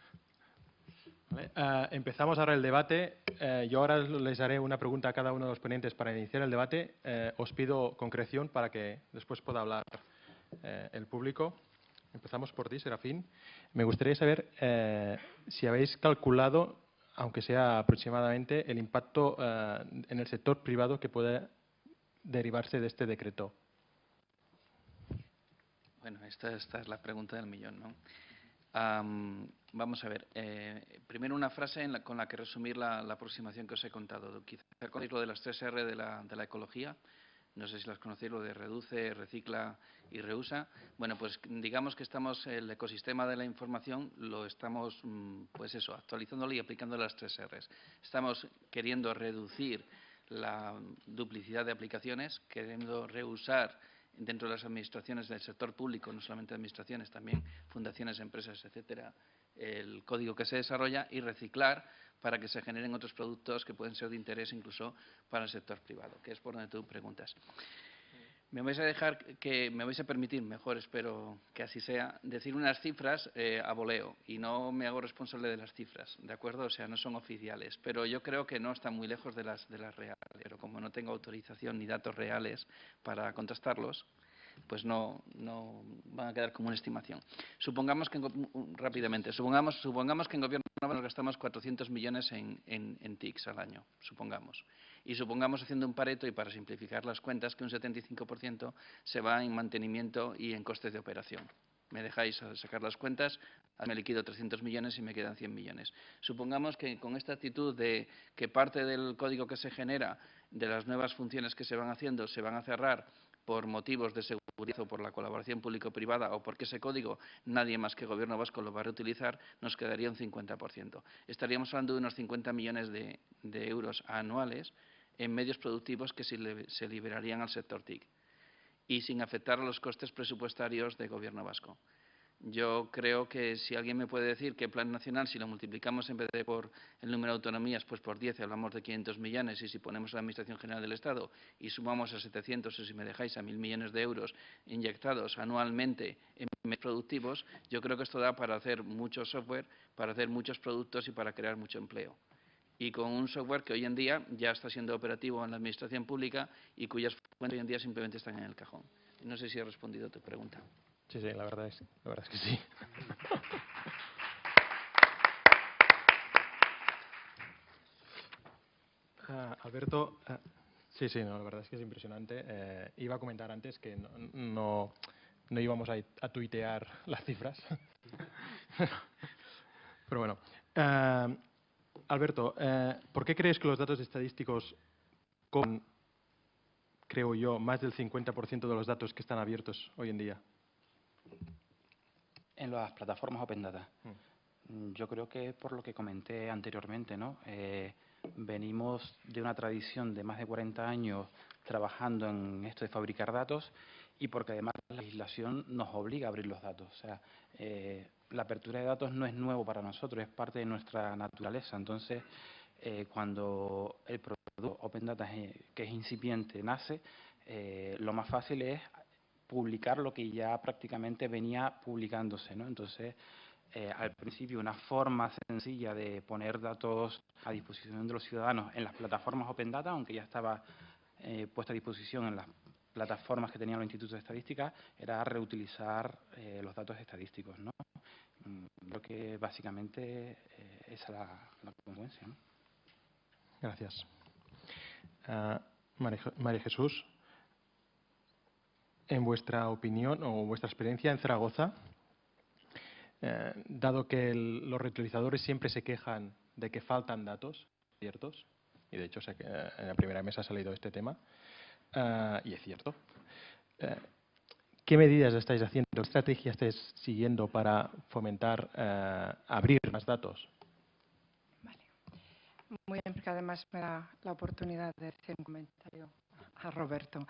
Eh, empezamos ahora el debate. yo ahora les haré una pregunta a cada uno de los ponentes para iniciar el debate. os pido concreción para que después pueda hablar el público. Empezamos por ti, Serafín. Me gustaría saber eh, si habéis calculado, aunque sea aproximadamente, el impacto eh, en el sector privado que puede derivarse de este decreto. Bueno, esta, esta es la pregunta del millón, ¿no? Vamos a ver. Eh, primero una frase con la que resumir la, aproximación que os he contado. Quizá lo de las tres R de la, de la ecología no sé si las conocéis, lo de reduce, recicla y reusa. Bueno, pues digamos que estamos, el ecosistema de la información lo estamos, mm, pues eso, actualizándolo y aplicando las tres R's. Estamos queriendo reducir la duplicidad de aplicaciones, queriendo reusar dentro de las administraciones del sector público, no solamente administraciones, también fundaciones, empresas, etcétera, el código que se desarrolla y reciclar para que se generen otros productos que pueden ser de interés incluso para el sector privado, que es por donde tú preguntas. Me vais a dejar que, me vais a permitir, mejor espero que así sea, decir unas cifras eh, a voleo y no me hago responsable de las cifras, ¿de acuerdo? O sea, no son oficiales, pero yo creo que no están muy lejos de las, de las reales. Pero como no tengo autorización ni datos reales para contrastarlos, pues no, no van a quedar como una estimación. Supongamos que, rápidamente, supongamos, supongamos que en gobierno nos gastamos 400 millones en, en, en TICs al año, supongamos. Y supongamos, haciendo un pareto, y para simplificar las cuentas, que un 75% se va en mantenimiento y en costes de operación. Me dejáis sacar las cuentas, me liquido 300 millones y me quedan 100 millones. Supongamos que con esta actitud de que parte del código que se genera, de las nuevas funciones que se van haciendo, se van a cerrar por motivos de seguridad o por la colaboración público-privada o porque ese código nadie más que el Gobierno vasco lo va a reutilizar, nos quedaría un 50%. Estaríamos hablando de unos 50 millones de, euros anuales en medios productivos que se liberarían al sector TIC y sin afectar a los costes presupuestarios del Gobierno vasco. Yo creo que si alguien me puede decir que el Plan Nacional, si lo multiplicamos en vez de por el número de autonomías, pues por 10 hablamos de 500 millones y si ponemos la Administración General del Estado y sumamos a 700 o si me dejáis a 1.000 millones de euros inyectados anualmente en productivos, yo creo que esto da para hacer mucho software, para hacer muchos productos y para crear mucho empleo. Y con un software que hoy en día ya está siendo operativo en la Administración Pública y cuyas fuentes hoy en día simplemente están en el cajón. No sé si he respondido a tu pregunta. Sí, sí, la verdad es, la verdad es que sí. Ah, Alberto, ah, sí, sí, no, la verdad es que es impresionante. Eh, iba a comentar antes que no, no, íbamos a, a, tuitear las cifras. Pero bueno. Ah, Alberto, eh, ¿por qué crees que los datos estadísticos con, creo yo, más del 50% de los datos que están abiertos hoy en día? En las plataformas Open Data. Mm. Yo creo que por lo que comenté anteriormente, ¿no? Eh, venimos de una tradición de más de 40 años trabajando en esto de fabricar datos y porque además la legislación nos obliga a abrir los datos. O sea, eh, la apertura de datos no es nuevo para nosotros, es parte de nuestra naturaleza. Entonces, eh, cuando el producto Open Data, que es incipiente, nace, lo más fácil es publicar lo que ya prácticamente venía publicándose. ¿no? Entonces, eh, al principio, una forma sencilla de poner datos a disposición de los ciudadanos en las plataformas Open Data, aunque ya estaba eh, puesta a disposición en las plataformas que tenían los institutos de estadística, era reutilizar eh, los datos estadísticos. ¿no? Mm, creo que básicamente es la, la consecuencia. Gracias. Ah, María Jesús, en vuestra opinión o vuestra experiencia en Zaragoza, eh, dado que los reutilizadores siempre se quejan de que faltan datos ciertos, y de hecho en la primera mesa ha salido este tema, eh, y es cierto, eh, ¿qué medidas estáis haciendo, qué estrategia estáis siguiendo para fomentar abrir más datos? Vale. Muy bien, porque además me da la oportunidad de hacer un comentario a Roberto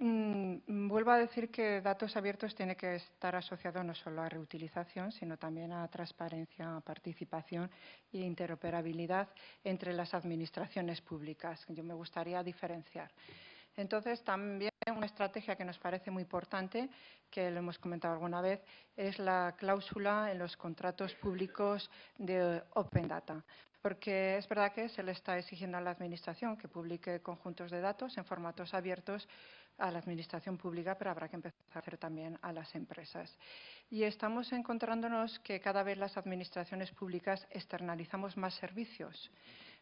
Mm, vuelvo a decir que datos abiertos tiene que estar asociado no solo a reutilización, sino también a transparencia, participación e interoperabilidad entre las administraciones públicas. Yo me gustaría diferenciar. Entonces, también una estrategia que nos parece muy importante, que lo hemos comentado alguna vez, es la cláusula en los contratos públicos de Open Data. Porque es verdad que se le está exigiendo a la Administración que publique conjuntos de datos en formatos abiertos a la Administración pública, pero habrá que empezar a hacer también a las empresas. Y estamos encontrándonos que cada vez las Administraciones públicas externalizamos más servicios.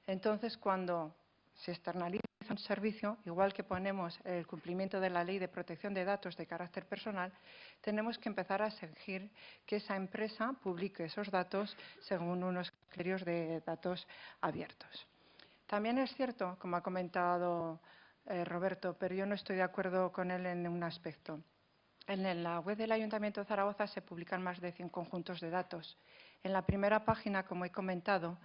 Entonces, cuando se externaliza un servicio, igual que ponemos el cumplimiento de la ley de protección de datos de carácter personal, tenemos que empezar a exigir que esa empresa publique esos datos según unos criterios de datos abiertos. También es cierto, como ha comentado eh, Roberto, pero yo no estoy de acuerdo con él en un aspecto. En la web del Ayuntamiento de Zaragoza se publican más de 100 conjuntos de datos. En la primera página, como he comentado,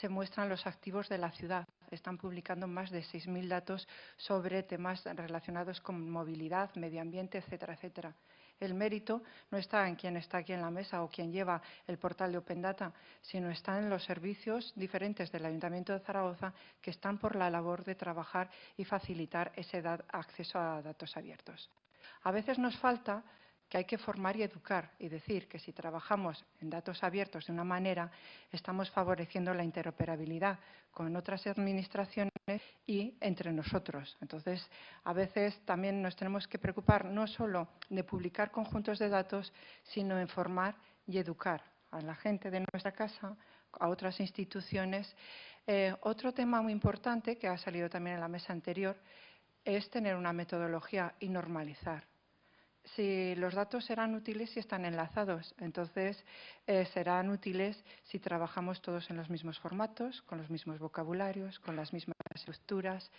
se muestran los activos de la ciudad. Están publicando más de 6.000 datos sobre temas relacionados con movilidad, medio ambiente, etcétera, etcétera. El mérito no está en quien está aquí en la mesa o quien lleva el portal de Open Data, sino está en los servicios diferentes del Ayuntamiento de Zaragoza que están por la labor de trabajar y facilitar ese acceso a datos abiertos. A veces nos falta que hay que formar y educar y decir que si trabajamos en datos abiertos de una manera, estamos favoreciendo la interoperabilidad con otras administraciones y entre nosotros. Entonces, a veces también nos tenemos que preocupar no solo de publicar conjuntos de datos, sino en formar y educar a la gente de nuestra casa, a otras instituciones. Eh, otro tema muy importante que ha salido también en la mesa anterior es tener una metodología y normalizar si los datos serán útiles si están enlazados. Entonces, eh, serán útiles si trabajamos todos en los mismos formatos, con los mismos vocabularios, con las mismas estructuras,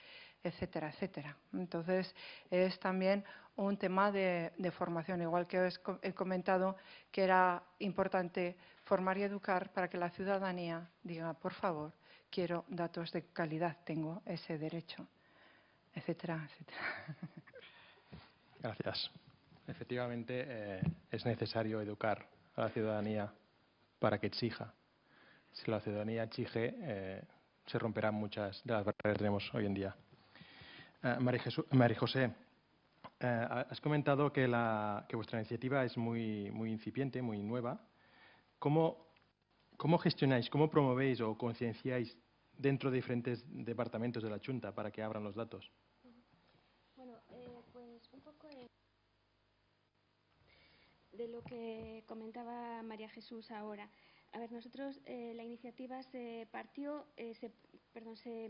etcétera, etcétera. Entonces, es también un tema de, formación, igual que os he comentado que era importante formar y educar para que la ciudadanía diga, por favor, quiero datos de calidad, tengo ese derecho, etcétera, etcétera. Gracias. Efectivamente, eh, es necesario educar a la ciudadanía para que exija. Si la ciudadanía exige, eh, se romperán muchas de las barreras que tenemos hoy en día. Eh, María, José, has comentado que, vuestra iniciativa es muy, muy incipiente, muy nueva. ¿Cómo, ¿Cómo gestionáis, cómo promovéis o concienciáis dentro de diferentes departamentos de la Junta para que abran los datos? De lo que comentaba María Jesús ahora. A ver, nosotros eh, la iniciativa se partió, eh, se, perdón, se,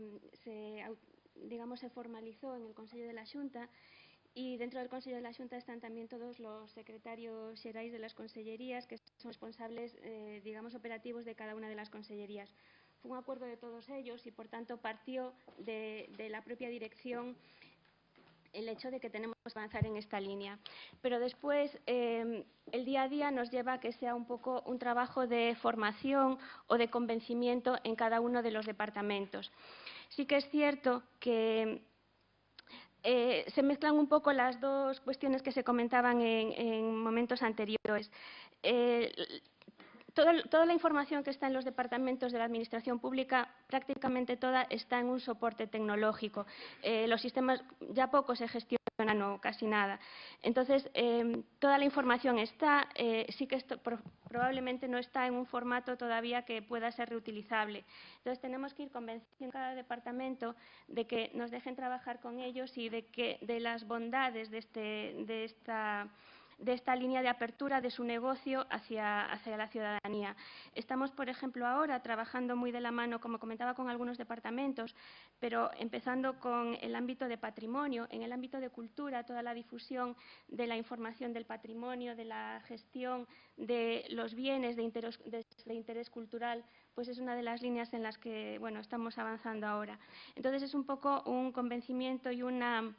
digamos, se formalizó en el Consejo de la Junta y dentro del Consejo de la Junta están también todos los secretarios xerais de las consellerías que son responsables, eh, digamos, operativos de cada una de las consellerías. Fue un acuerdo de todos ellos y, por tanto, partió de, de la propia dirección el hecho de que tenemos que avanzar en esta línea. Pero después, eh, el día a día nos lleva a que sea un poco un trabajo de formación o de convencimiento en cada uno de los departamentos. Sí que es cierto que eh, se mezclan un poco las dos cuestiones que se comentaban en, momentos anteriores. Eh, toda, la información que está en los departamentos de la Administración Pública, prácticamente toda está en un soporte tecnológico. Eh, los sistemas ya poco se gestionan o casi nada. Entonces, em, toda la información está, eh, sí que probablemente no está en un formato todavía que pueda ser reutilizable. Entonces, tenemos que ir convenciendo a cada departamento de que nos dejen trabajar con ellos y de, que, de las bondades de, este, de esta de esta línea de apertura de su negocio hacia, hacia, la ciudadanía. Estamos, por ejemplo, ahora trabajando muy de la mano, como comentaba, con algunos departamentos, pero empezando con el ámbito de patrimonio, en el ámbito de cultura, toda la difusión de la información del patrimonio, de la gestión de los bienes de interés, de, interés cultural, pues es una de las líneas en las que bueno, estamos avanzando ahora. Entonces, es un poco un convencimiento y una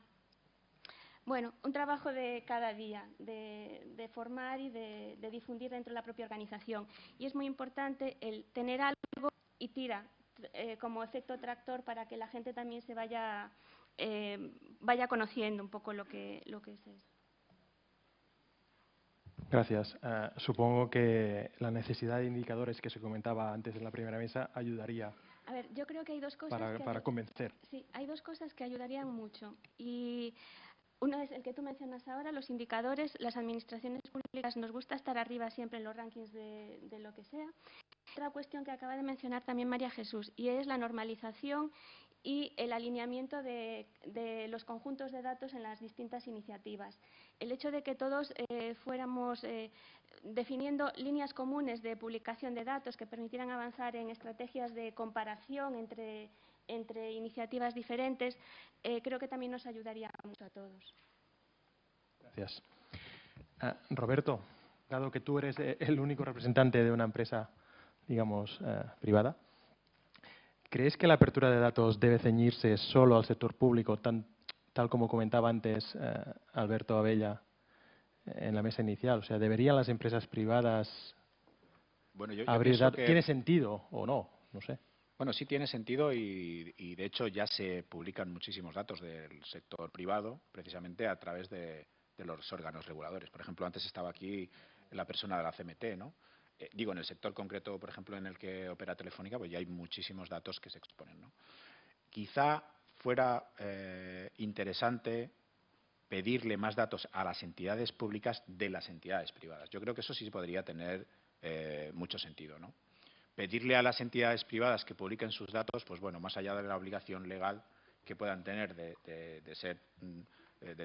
bueno, un trabajo de cada día, de, formar y de, difundir dentro de la propia organización. Y es muy importante el tener algo y tira eh, como efecto tractor para que la gente también se vaya eh, vaya conociendo un poco lo que, lo que es esto. Gracias. Eh, supongo que la necesidad de indicadores que se comentaba antes en la primera mesa ayudaría A ver, yo creo que hay dos cosas para, que para ayu- convencer. Sí, hay dos cosas que ayudarían mucho. Y uno es el que tú mencionas ahora, los indicadores. Las administraciones públicas nos gusta estar arriba siempre en los rankings de, lo que sea. Otra cuestión que acaba de mencionar también María Jesús, y es la normalización y el alineamiento de, de los conjuntos de datos en las distintas iniciativas. El hecho de que todos eh, fuéramos eh, definiendo líneas comunes de publicación de datos que permitieran avanzar en estrategias de comparación entre, entre iniciativas diferentes, eh, creo que también nos ayudaría mucho a todos. Gracias. Ah, Roberto, dado que tú eres eh, el único representante de una empresa, digamos, eh, privada, ¿crees que la apertura de datos debe ceñirse solo al sector público, tan- tal como comentaba antes eh, Alberto Abella en la mesa inicial? O sea, ¿deberían las empresas privadas Bueno, yo, yo abrir datos? que- ¿Tiene sentido o no? No sé. Bueno, sí tiene sentido y, y, de hecho ya se publican muchísimos datos del sector privado precisamente a través de, los órganos reguladores. Por ejemplo, antes estaba aquí la persona de la CMT, ¿no? Eh, digo, en el sector concreto, por ejemplo, en el que opera Telefónica, pues ya hay muchísimos datos que se exponen, ¿no? Quizá fuera eh, interesante pedirle más datos a las entidades públicas de las entidades privadas. Yo creo que eso sí podría tener eh, mucho sentido, ¿no? Pedirle a las entidades privadas que publiquen sus datos, pues bueno, más allá de la obligación legal que puedan tener de, ser mm,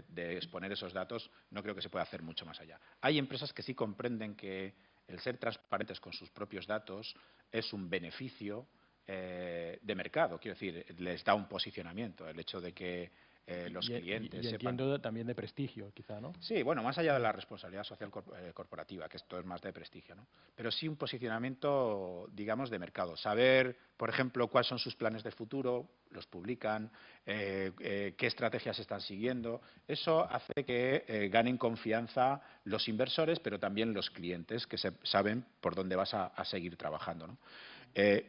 de exponer esos datos, no creo que se pueda hacer mucho más allá. Hay empresas que sí comprenden que el ser transparentes con sus propios datos es un beneficio eh, de mercado, quiero decir, les da un posicionamiento, el hecho de que eh, los y, y- clientes y sepan entiendo también de prestigio, quizá, ¿no? Sí, bueno, más allá de la responsabilidad social eh, corporativa, que esto es más de prestigio, ¿no? Pero sí un posicionamiento, digamos, de mercado. Saber, por ejemplo, cuáles son sus planes de futuro, los publican, eh, qué estrategias están siguiendo. Eso hace que ganen confianza los inversores, pero también los clientes, que se- saben por dónde vas a, a seguir trabajando, ¿no?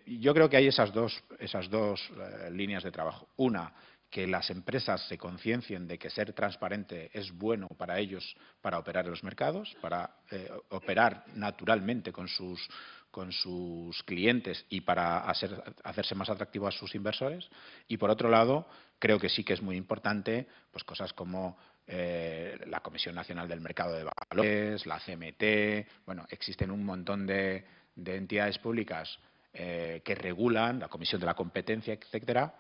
Yo creo que hay esas dos, esas dos líneas de trabajo. Una, que las empresas se conciencien de que ser transparente es bueno para ellos para operar en los mercados, para eh, operar naturalmente con sus, clientes y para hacer- hacerse más atractivo a sus inversores. Y por otro lado, creo que sí que es muy importante pues cosas como eh, la Comisión Nacional del Mercado de Valores, la CMT, bueno, existen un montón de, de entidades públicas eh, que regulan, la Comisión de la Competencia, etcétera,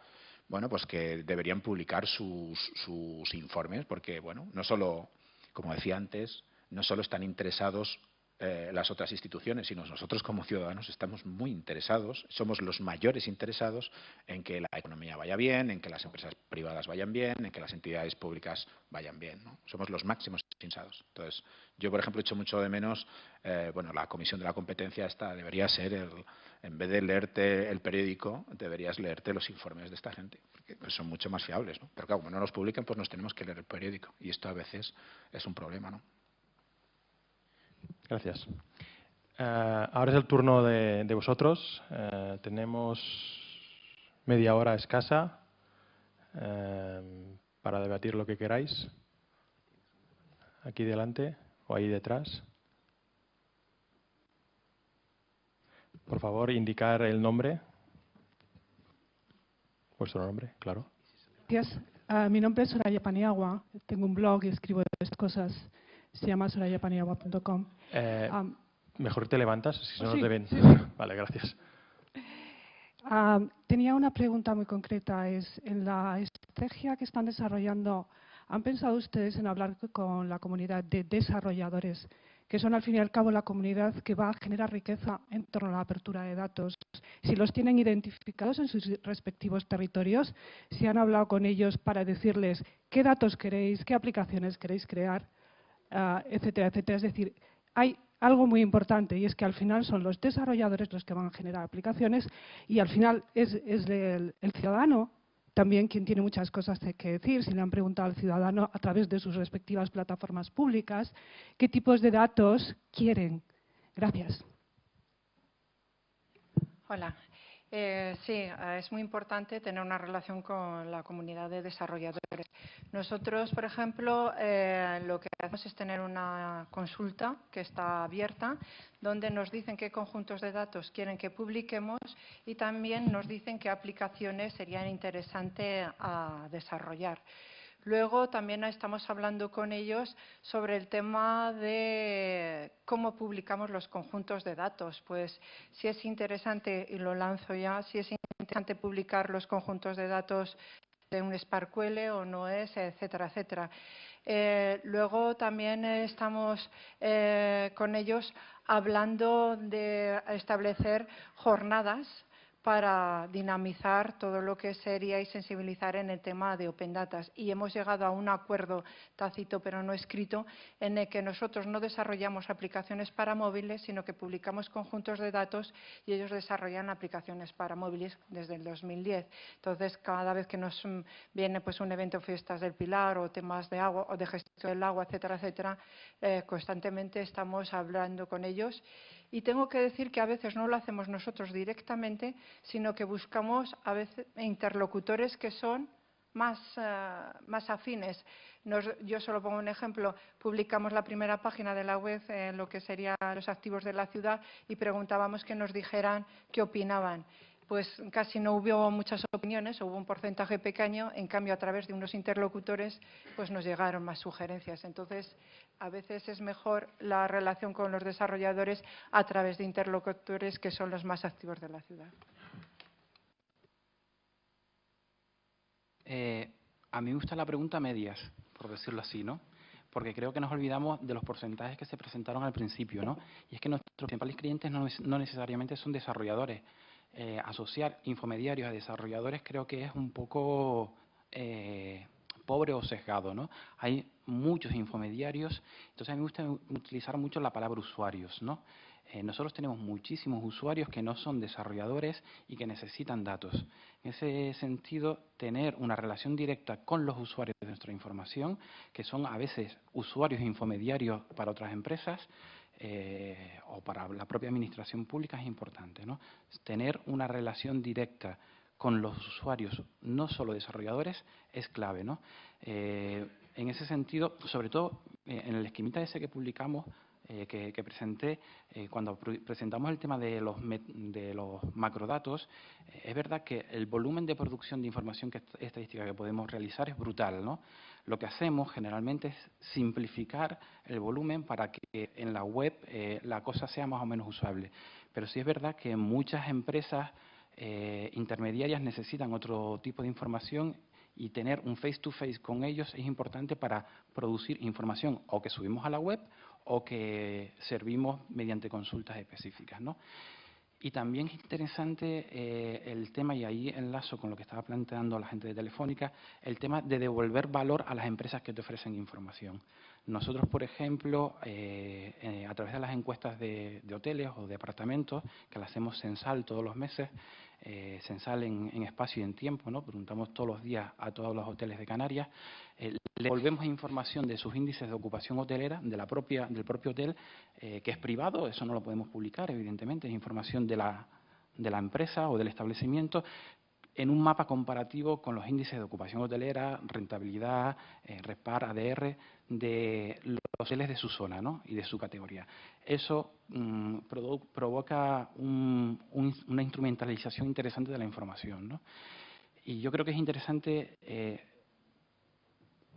bueno, pues que deberían publicar sus, sus informes, porque, bueno, no solo, como decía antes, no solo están interesados eh, las otras instituciones, sino nosotros como ciudadanos estamos muy interesados, somos los mayores interesados en que la economía vaya bien, en que las empresas privadas vayan bien, en que las entidades públicas vayan bien. ¿no? Somos los máximos interesados. Entonces, yo, por ejemplo, echo mucho de menos, eh, bueno, la Comisión de la Competencia esta debería ser, el, en vez de leerte el periódico, deberías leerte los informes de esta gente, porque pues, son mucho más fiables. ¿no? Pero claro, como no los publican, pues nos tenemos que leer el periódico. Y esto a veces es un problema, ¿no? Gracias. Eh, ahora es el turno de, de vosotros. Eh, tenemos media hora escasa eh, para debatir lo que queráis. Aquí delante o ahí detrás. Por favor, indicar el nombre. Vuestro nombre, claro. Gracias. Ah, mi nombre es Soraya Paniagua. Tengo un blog y escribo estas cosas. Se llama sorayapaniagua.com. Eh, Am, mejor te levantas, si no, sí, no te ven. sí, sí. Vale, gracias. Ah, tenía una pregunta muy concreta. Es en la estrategia que están desarrollando, ¿han pensado ustedes en hablar con la comunidad de desarrolladores, que son al fin y al cabo la comunidad que va a generar riqueza en torno a la apertura de datos? Si los tienen identificados en sus respectivos territorios, si han hablado con ellos para decirles qué datos queréis, qué aplicaciones queréis crear, ah, etcétera, etcétera. Es decir, hay algo muy importante y es que al final son los desarrolladores los que van a generar aplicaciones y al final es, es el, el ciudadano también quien tiene muchas cosas que decir. Si le han preguntado al ciudadano a través de sus respectivas plataformas públicas qué tipos de datos quieren. Gracias. Hola. Eh, sí, eh, es muy importante tener una relación con la comunidad de desarrolladores. Nosotros, por ejemplo, eh, lo que hacemos es tener una consulta que está abierta, donde nos dicen qué conjuntos de datos quieren que publiquemos y también nos dicen qué aplicaciones serían interesantes a desarrollar. Luego también estamos hablando con ellos sobre el tema de cómo publicamos los conjuntos de datos. Pues si es interesante, y lo lanzo ya, si es interesante publicar los conjuntos de datos de un SparkQL o no es, etcétera, etcétera. Eh, luego también estamos eh, con ellos hablando de establecer jornadas para dinamizar todo lo que sería y sensibilizar en el tema de Open Data. Y hemos llegado a un acuerdo tácito, pero no escrito, en el que nosotros no desarrollamos aplicaciones para móviles, sino que publicamos conjuntos de datos y ellos desarrollan aplicaciones para móviles desde el 2010. Entonces, cada vez que nos viene pues, un evento Fiestas del Pilar o temas de agua o de gestión del agua, etcétera, etcétera, eh, constantemente estamos hablando con ellos y tengo que decir que a veces no lo hacemos nosotros directamente, sino que buscamos a veces interlocutores que son más, eh, más afines. yo solo pongo un ejemplo. Publicamos la primera página de la web en lo que serían los activos de la ciudad y preguntábamos que nos dijeran qué opinaban pues casi no hubo muchas opiniones, hubo un porcentaje pequeño, en cambio a través de unos interlocutores pues nos llegaron más sugerencias. Entonces, a veces es mejor la relación con los desarrolladores a través de interlocutores que son los más activos de la ciudad. Eh, a mí me gusta la pregunta medias, por decirlo así, ¿no? Porque creo que nos olvidamos de los porcentajes que se presentaron al principio, ¿no? Y es que nuestros principales clientes no necesariamente son desarrolladores, eh, asociar infomediarios a desarrolladores creo que es un poco eh, pobre o sesgado, ¿no? Hay muchos infomediarios, entonces a mí me gusta utilizar mucho la palabra usuarios, ¿no? Eh, nosotros tenemos muchísimos usuarios que no son desarrolladores y que necesitan datos. En ese sentido, tener una relación directa con los usuarios de nuestra información, que son a veces usuarios infomediarios para otras empresas, eh, o para la propia administración pública es importante. ¿no? Tener una relación directa con los usuarios, no solo desarrolladores, es clave. ¿no? Eh, en ese sentido, sobre todo eh, en el esquemita ese que publicamos, que, presenté, cuando presentamos el tema de los, macrodatos, es verdad que el volumen de producción de información estadística que podemos realizar es brutal. ¿no? Lo que hacemos generalmente es simplificar el volumen para que en la web eh, la cosa sea más o menos usable. Pero sí es verdad que muchas empresas eh, intermediarias necesitan otro tipo de información y tener un face-to-face -face con ellos es importante para producir información o que subimos a la web o que servimos mediante consultas específicas. ¿no? Y también es interesante eh, el tema, y ahí enlazo con lo que estaba planteando la gente de Telefónica, el tema de devolver valor a las empresas que te ofrecen información. Nosotros, por ejemplo, eh, eh, a través de las encuestas de, hoteles o de apartamentos, que las hacemos censal todos los meses, eh, censal en, espacio y en tiempo, ¿no? preguntamos todos los días a todos los hoteles de Canarias, le devolvemos información de sus índices de ocupación hotelera, de la propia, del propio hotel, que es privado, eso no lo podemos publicar, evidentemente, es información de la, de la empresa o del establecimiento, en un mapa comparativo con los índices de ocupación hotelera, rentabilidad, eh, REPAR, ADR, de los hoteles de su zona ¿no? y de su categoría. Eso mm, provoca una instrumentalización interesante de la información. ¿no? Y yo creo que es interesante eh,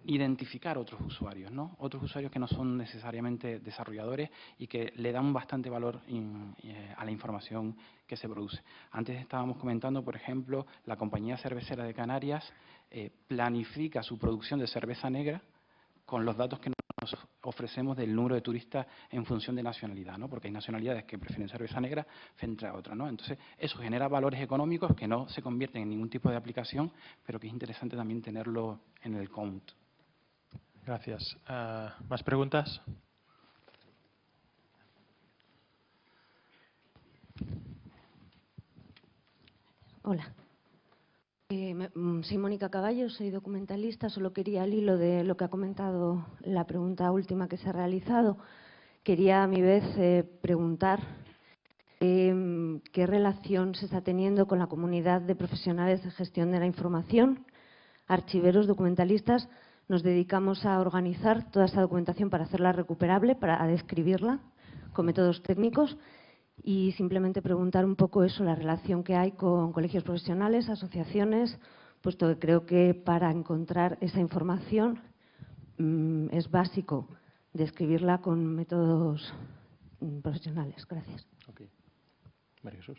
identificar otros usuarios, ¿no? Otros usuarios que no son necesariamente desarrolladores y que le dan bastante valor eh, a la información que se produce. Antes estábamos comentando, por ejemplo, la compañía cervecera de Canarias eh, planifica su producción de cerveza negra con los datos que nos ofrecemos del número de turistas en función de nacionalidad, ¿no? porque hay nacionalidades que prefieren cerveza negra frente a otras. ¿no? Entonces, eso genera valores económicos que no se convierten en ningún tipo de aplicación, pero que es interesante también tenerlo en el count. Gracias. Ah, ¿Más preguntas? Hola. Eh, mm, soy Mónica Caballo, soy documentalista. Solo quería, al hilo de lo que ha comentado la pregunta última que se ha realizado, quería a mi vez eh, preguntar Em, ¿Qué relación se está teniendo con la comunidad de profesionales de gestión de la información, archiveros, documentalistas? Nos dedicamos a organizar toda esta documentación para hacerla recuperable, para describirla con métodos técnicos y simplemente preguntar un poco eso, la relación que hay con colegios profesionales, asociaciones, puesto que creo que para encontrar esa información mm, es básico describirla con métodos mm, profesionales. Gracias. María Jesús,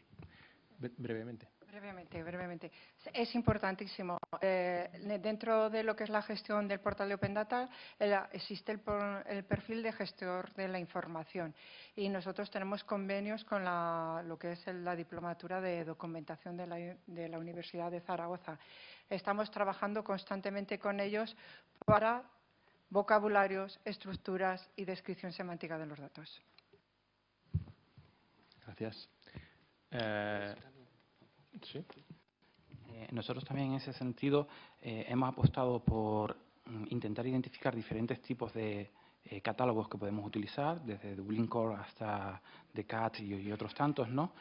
brevemente. Brevemente, brevemente. Es importantísimo. Eh, dentro de lo que es la gestión del portal de Open Data existe el, perfil de gestor de la información y nosotros tenemos convenios con lo que es la diplomatura de documentación de la, de la Universidad de Zaragoza. Estamos trabajando constantemente con ellos para vocabularios, estructuras y descripción semántica de los datos. Gracias. Eh, Eh, nosotros también en ese sentido eh, hemos apostado por mm, intentar identificar diferentes tipos de eh, catálogos que podemos utilizar, desde Dublin Core hasta Decat y, y otros tantos, ¿no?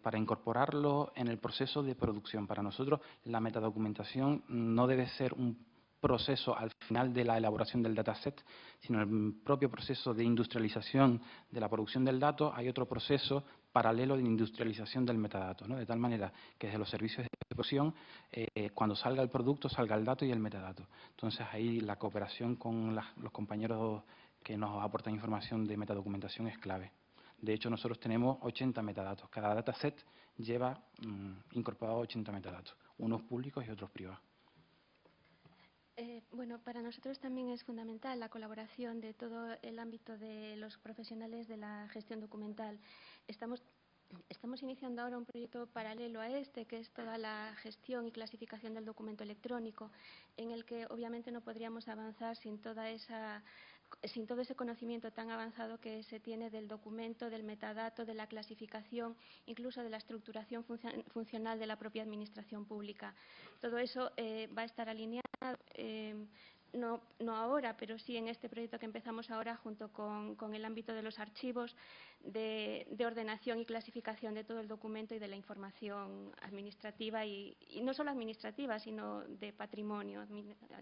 para incorporarlo en el proceso de producción. Para nosotros la metadocumentación no debe ser un proceso al final de la elaboración del dataset, sino el propio proceso de industrialización de la producción del dato, hay otro proceso paralelo de industrialización del metadato, ¿no? de tal manera que desde los servicios de ejecución, eh, cuando salga el producto, salga el dato y el metadato. Entonces ahí la cooperación con los compañeros que nos aportan información de metadocumentación es clave. De hecho, nosotros tenemos 80 metadatos. Cada dataset lleva mm, incorporado 80 metadatos, unos públicos y otros privados. Bueno, para nosotros también es fundamental la colaboración de todo el ámbito de los profesionales de la gestión documental. Estamos, estamos iniciando ahora un proyecto paralelo a este, que es toda la gestión y clasificación del documento electrónico, en el que obviamente no podríamos avanzar sin toda esa sin todo ese conocimiento tan avanzado que se tiene del documento, del metadato, de la clasificación, incluso de la estructuración funcional de la propia administración pública. Todo eso eh, va a estar alineado, eh, no, ahora, pero sí en este proyecto que empezamos ahora junto con, el ámbito de los archivos de, ordenación y clasificación de todo el documento y de la información administrativa y, y no solo administrativa, sino de patrimonio,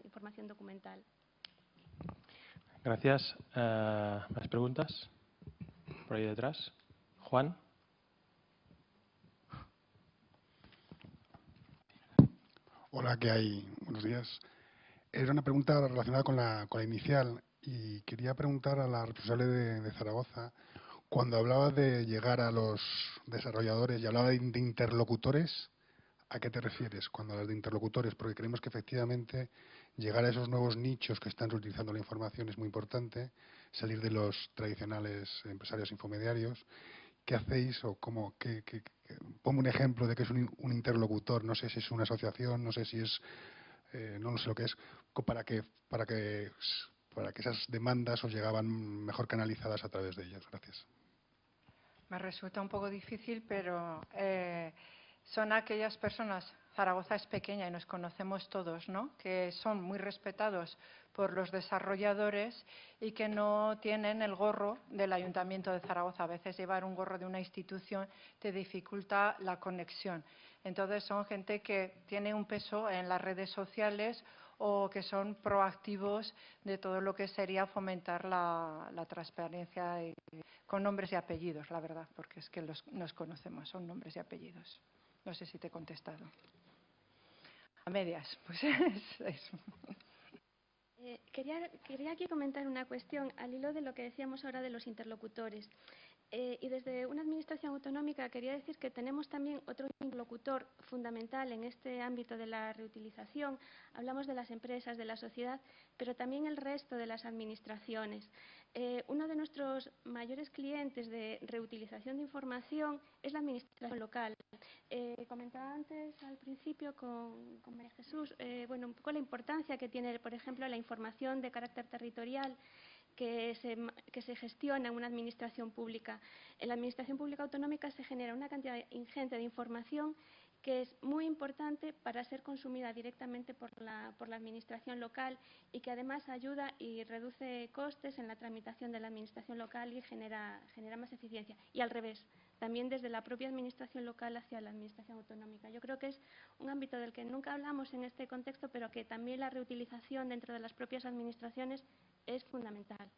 información documental. Gracias. Eh, ¿Más preguntas? Por ahí detrás. Juan. Hola, ¿qué hay? Buenos días. Era una pregunta relacionada con la, con la inicial y quería preguntar a la responsable de, Zaragoza, cuando hablaba de llegar a los desarrolladores y hablaba de, de interlocutores, ¿a qué te refieres cuando hablas de interlocutores? Porque creemos que efectivamente llegar a esos nuevos nichos que están reutilizando la información es muy importante, salir de los tradicionales empresarios infomediarios. ¿Qué hacéis o cómo? Qué, pongo un ejemplo de que es un, interlocutor, no sé si es una asociación, no sé si es, eh, no sé lo que es, para que, para, que, para que esas demandas os llegaban mejor canalizadas a través de ellas. Gracias. Me resulta un poco difícil, pero eh, son aquellas personas Zaragoza es pequeña y nos conocemos todos, ¿no? que son muy respetados por los desarrolladores y que no tienen el gorro del Ayuntamiento de Zaragoza. A veces llevar un gorro de una institución te dificulta la conexión. Entonces son gente que tiene un peso en las redes sociales o que son proactivos de todo lo que sería fomentar la, transparencia con nombres y apellidos, la verdad, porque es que nos conocemos, son nombres y apellidos. No sé si te he contestado. A medias, pues es, eh, quería, quería aquí comentar una cuestión al hilo de lo que decíamos ahora de los interlocutores. Eh, y desde una administración autonómica quería decir que tenemos también otro interlocutor fundamental en este ámbito de la reutilización. Hablamos de las empresas, de la sociedad, pero también el resto de las administraciones. Eh, uno de nuestros mayores clientes de reutilización de información es la administración local. Eh, comentaba antes al principio con, María Jesús, bueno, un poco la importancia que tiene, por ejemplo, la información de carácter territorial que se, que se gestiona en una administración pública. En la administración pública autonómica se genera una cantidad ingente de información que es muy importante para ser consumida directamente por la, por la Administración local y que además ayuda y reduce costes en la tramitación de la Administración local y genera, genera más eficiencia. Y al revés, también desde la propia Administración local hacia la Administración autonómica. Yo creo que es un ámbito del que nunca hablamos en este contexto, pero que también la reutilización dentro de las propias Administraciones es fundamental.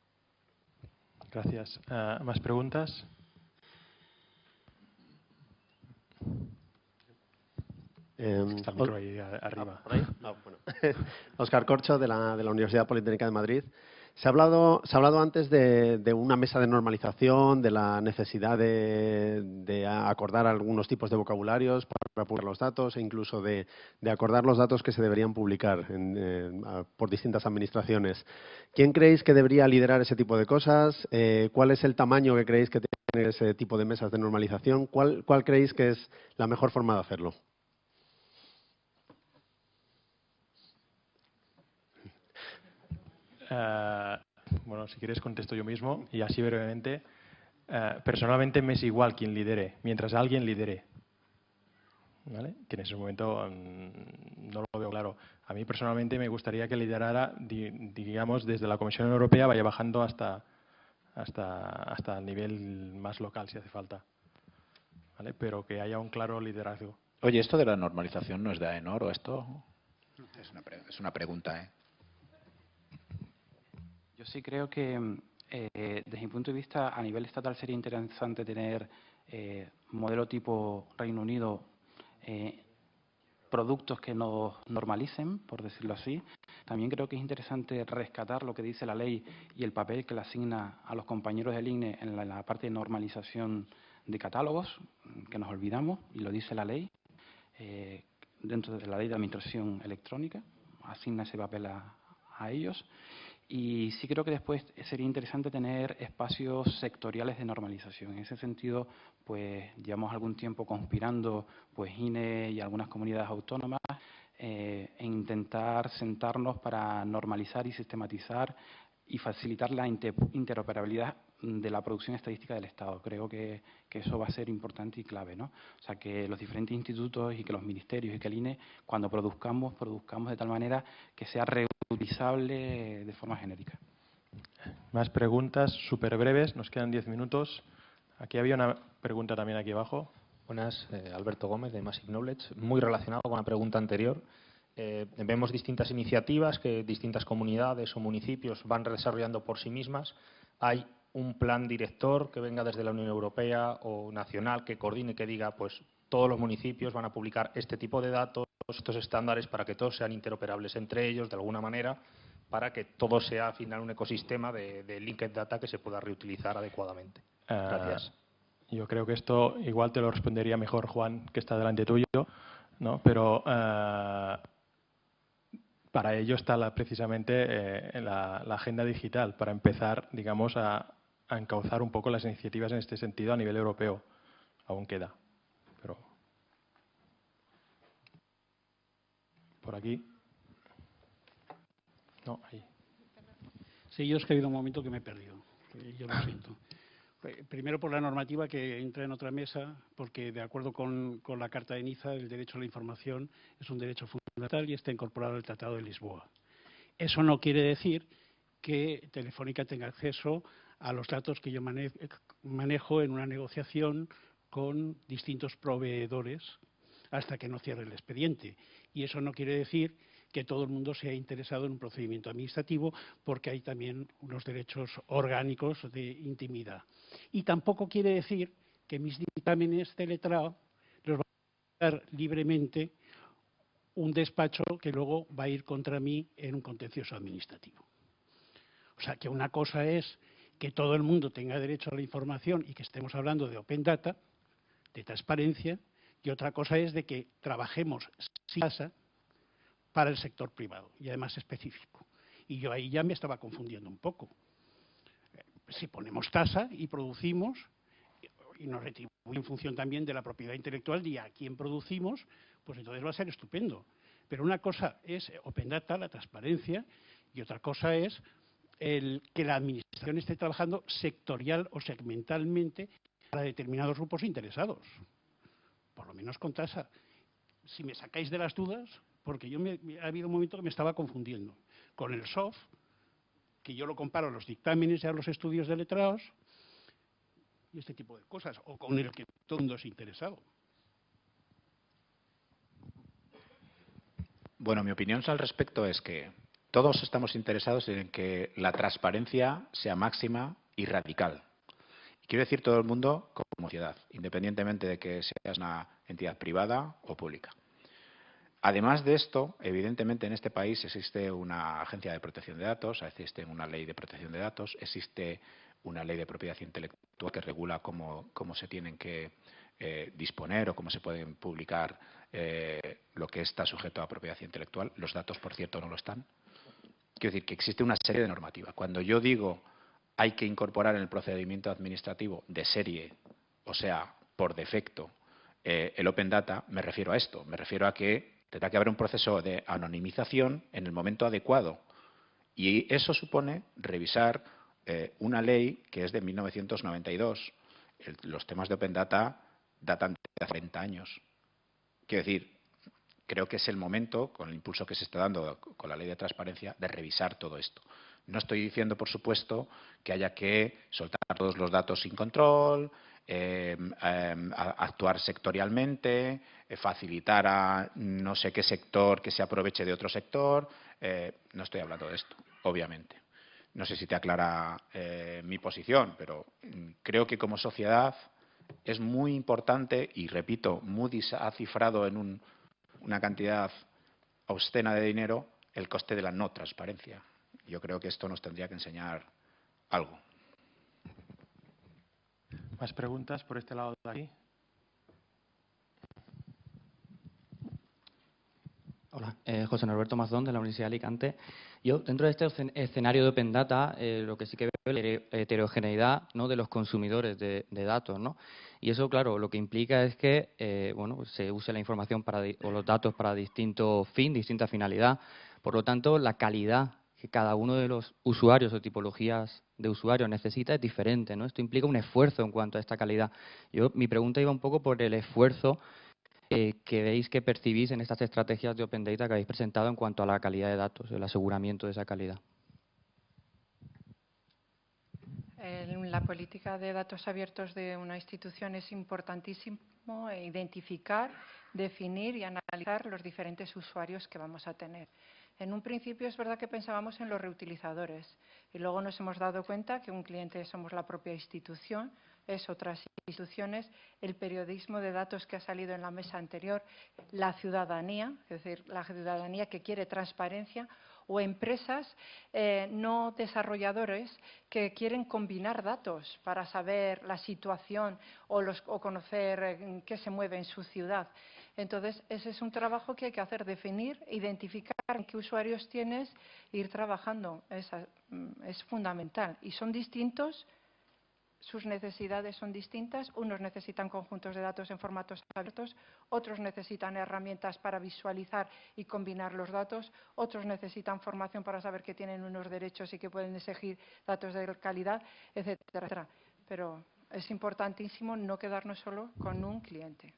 Gracias. Uh, ¿Más preguntas? Eh, Está el micro ahí arriba. Ah, ah, bueno. Oscar Corcho, de la, de la, Universidad Politécnica de Madrid. Se ha hablado, se ha hablado antes de, de una mesa de normalización, de la necesidad de, de, acordar algunos tipos de vocabularios para publicar los datos e incluso de, acordar los datos que se deberían publicar en, eh, por distintas administraciones. ¿Quién creéis que debería liderar ese tipo de cosas? Eh, ¿Cuál es el tamaño que creéis que tiene ese tipo de mesas de normalización? ¿Cuál, ¿Cuál creéis que es la mejor forma de hacerlo? Uh, bueno, si quieres contesto yo mismo y así brevemente. Uh, personalmente me es igual quien lidere, mientras alguien lidere. ¿Vale? Que en ese momento um, no lo veo claro. A mí personalmente me gustaría que liderara, di, digamos, desde la Comisión Europea, vaya bajando hasta, hasta, hasta el nivel más local, si hace falta. ¿Vale? Pero que haya un claro liderazgo. Oye, ¿esto de la normalización no es de AENOR o esto? Es una, es una pregunta, ¿eh? Sí creo que, eh, desde mi punto de vista, a nivel estatal sería interesante tener eh, modelo tipo Reino Unido, eh, productos que nos normalicen, por decirlo así. También creo que es interesante rescatar lo que dice la ley y el papel que le asigna a los compañeros del INE en la, en la parte de normalización de catálogos, que nos olvidamos, y lo dice la ley, eh, dentro de la ley de administración electrónica, asigna ese papel a, a ellos. Y sí creo que después sería interesante tener espacios sectoriales de normalización. En ese sentido, pues llevamos algún tiempo conspirando, pues INE y algunas comunidades autónomas, e intentar sentarnos para normalizar y sistematizar y facilitar la interoperabilidad de la producción estadística del Estado. Creo que, que, eso va a ser importante y clave, ¿no? O sea, que los diferentes institutos y que los ministerios y que el INE, cuando produzcamos, produzcamos de tal manera que sea reutilizable de forma genérica. Más preguntas súper breves, nos quedan diez minutos. Aquí había una pregunta también aquí abajo. Buenas, eh, Alberto Gómez de Massive Knowledge. Muy relacionado con la pregunta anterior. Eh, vemos distintas iniciativas que distintas comunidades o municipios van desarrollando por sí mismas. Hay un plan director que venga desde la Unión Europea o nacional que coordine, que diga, pues todos los municipios van a publicar este tipo de datos, estos estándares para que todos sean interoperables entre ellos de alguna manera, para que todo sea al final un ecosistema de, de linked data que se pueda reutilizar adecuadamente. Gracias. Uh, yo creo que esto igual te lo respondería mejor Juan, que está delante tuyo, ¿no? pero uh, para ello está la, precisamente eh, la, la, agenda digital, para empezar, digamos, a, a, encauzar un poco las iniciativas en este sentido a nivel europeo. Aún queda, pero por aquí. No, ahí. Sí, yo es que ha habido un momento que me he perdido. Yo lo siento. Primero por la normativa que entra en otra mesa, porque de acuerdo con, con, la Carta de Niza, el derecho a la información es un derecho fundamental y está incorporado al Tratado de Lisboa. Eso no quiere decir que Telefónica tenga acceso a los datos que yo manejo en una negociación con distintos proveedores hasta que no cierre el expediente. Y eso no quiere decir que todo el mundo sea interesado en un procedimiento administrativo, porque hay también unos derechos orgánicos de intimidad. Y tampoco quiere decir que mis dictámenes de letrado los va a dar libremente un despacho que luego va a ir contra mí en un contencioso administrativo. O sea, que una cosa es que todo el mundo tenga derecho a la información y que estemos hablando de Open Data, de transparencia, y otra cosa es de que trabajemos sin tasa para el sector privado y además específico. Y yo ahí ya me estaba confundiendo un poco. Si ponemos tasa y producimos y nos retribuye en función también de la propiedad intelectual y a quién producimos, pues entonces va a ser estupendo. Pero una cosa es Open Data, la transparencia, y otra cosa es el, que la Administración esté trabajando sectorial o segmentalmente para determinados grupos interesados, por lo menos con tasa. si me sacáis de las dudas, porque yo me, ha habido un momento que me estaba confundiendo con el SOF, que yo lo comparo a los dictámenes y a los estudios de letrados y este tipo de cosas, o con el que todo el mundo es interesado. Bueno, mi opinión al respecto es que todos estamos interesados en que la transparencia sea máxima y radical. quiero decir todo el mundo como sociedad, independientemente de que seas una entidad privada o pública. Además de esto, evidentemente en este país existe una agencia de protección de datos, existe una ley de protección de datos, existe una ley de propiedad intelectual que regula cómo, se tienen que eh, disponer o cómo se pueden publicar eh, lo que está sujeto a propiedad intelectual. Los datos, por cierto, no lo están. Quiero decir que existe una serie de normativas. Cuando yo digo hay que incorporar en el procedimiento administrativo de serie, o sea, por defecto, eh, el Open Data, me refiero a esto. Me refiero a que tendrá que haber un proceso de anonimización en el momento adecuado. Y eso supone revisar eh, una ley que es de 1992. los temas de Open Data datan de 30 años. Quiero decir, creo que es el momento, con el impulso que se está dando con la ley de transparencia, de revisar todo esto. No estoy diciendo, por supuesto, que haya que soltar todos los datos sin control, em, em, actuar sectorialmente, eh, facilitar a no sé qué sector que se aproveche de otro sector. Eh, no estoy hablando de esto, obviamente. No sé si te aclara eh, mi posición, pero mm, creo que como sociedad es muy importante, y repito, Moody's ha cifrado en una cantidad obscena de dinero el coste de la no transparencia. Yo creo que esto nos tendría que enseñar algo. ¿Más preguntas por este lado de aquí? Hola, eh, José Norberto Mazdón, de la Universidad de Alicante. Yo, dentro de este escenario de Open Data, eh, lo que sí que veo es la heterogeneidad ¿no? de los consumidores de, datos. ¿no? Y eso, claro, lo que implica es que eh, bueno, pues se use la información para, o los datos para distinto fin, distinta finalidad. Por lo tanto, la calidad que cada uno de los usuarios o tipologías de usuarios necesita es diferente. ¿no? Esto implica un esfuerzo en cuanto a esta calidad. Yo, mi pregunta iba un poco por el esfuerzo eh, que veis que percibís en estas estrategias de Open Data que habéis presentado en cuanto a la calidad de datos, el aseguramiento de esa calidad. La política de datos abiertos de una institución es importantísimo identificar, definir y analizar los diferentes usuarios que vamos a tener. En un principio es verdad que pensábamos en los reutilizadores y luego nos hemos dado cuenta que un cliente somos la propia institución, es otras instituciones, el periodismo de datos que ha salido en la mesa anterior, la ciudadanía, es decir, la ciudadanía que quiere transparencia, o empresas eh, no desarrolladores que quieren combinar datos para saber la situación o, conocer eh, qué se mueve en su ciudad. Entonces, ese es un trabajo que hay que hacer, definir, identificar qué usuarios tienes e ir trabajando. Mm, es fundamental. Y son distintos sus necesidades son distintas. Unos necesitan conjuntos de datos en formatos abiertos, otros necesitan herramientas para visualizar y combinar los datos, otros necesitan formación para saber que tienen unos derechos y que pueden exigir datos de calidad, etcétera, etcétera. Pero es importantísimo no quedarnos solo con un cliente.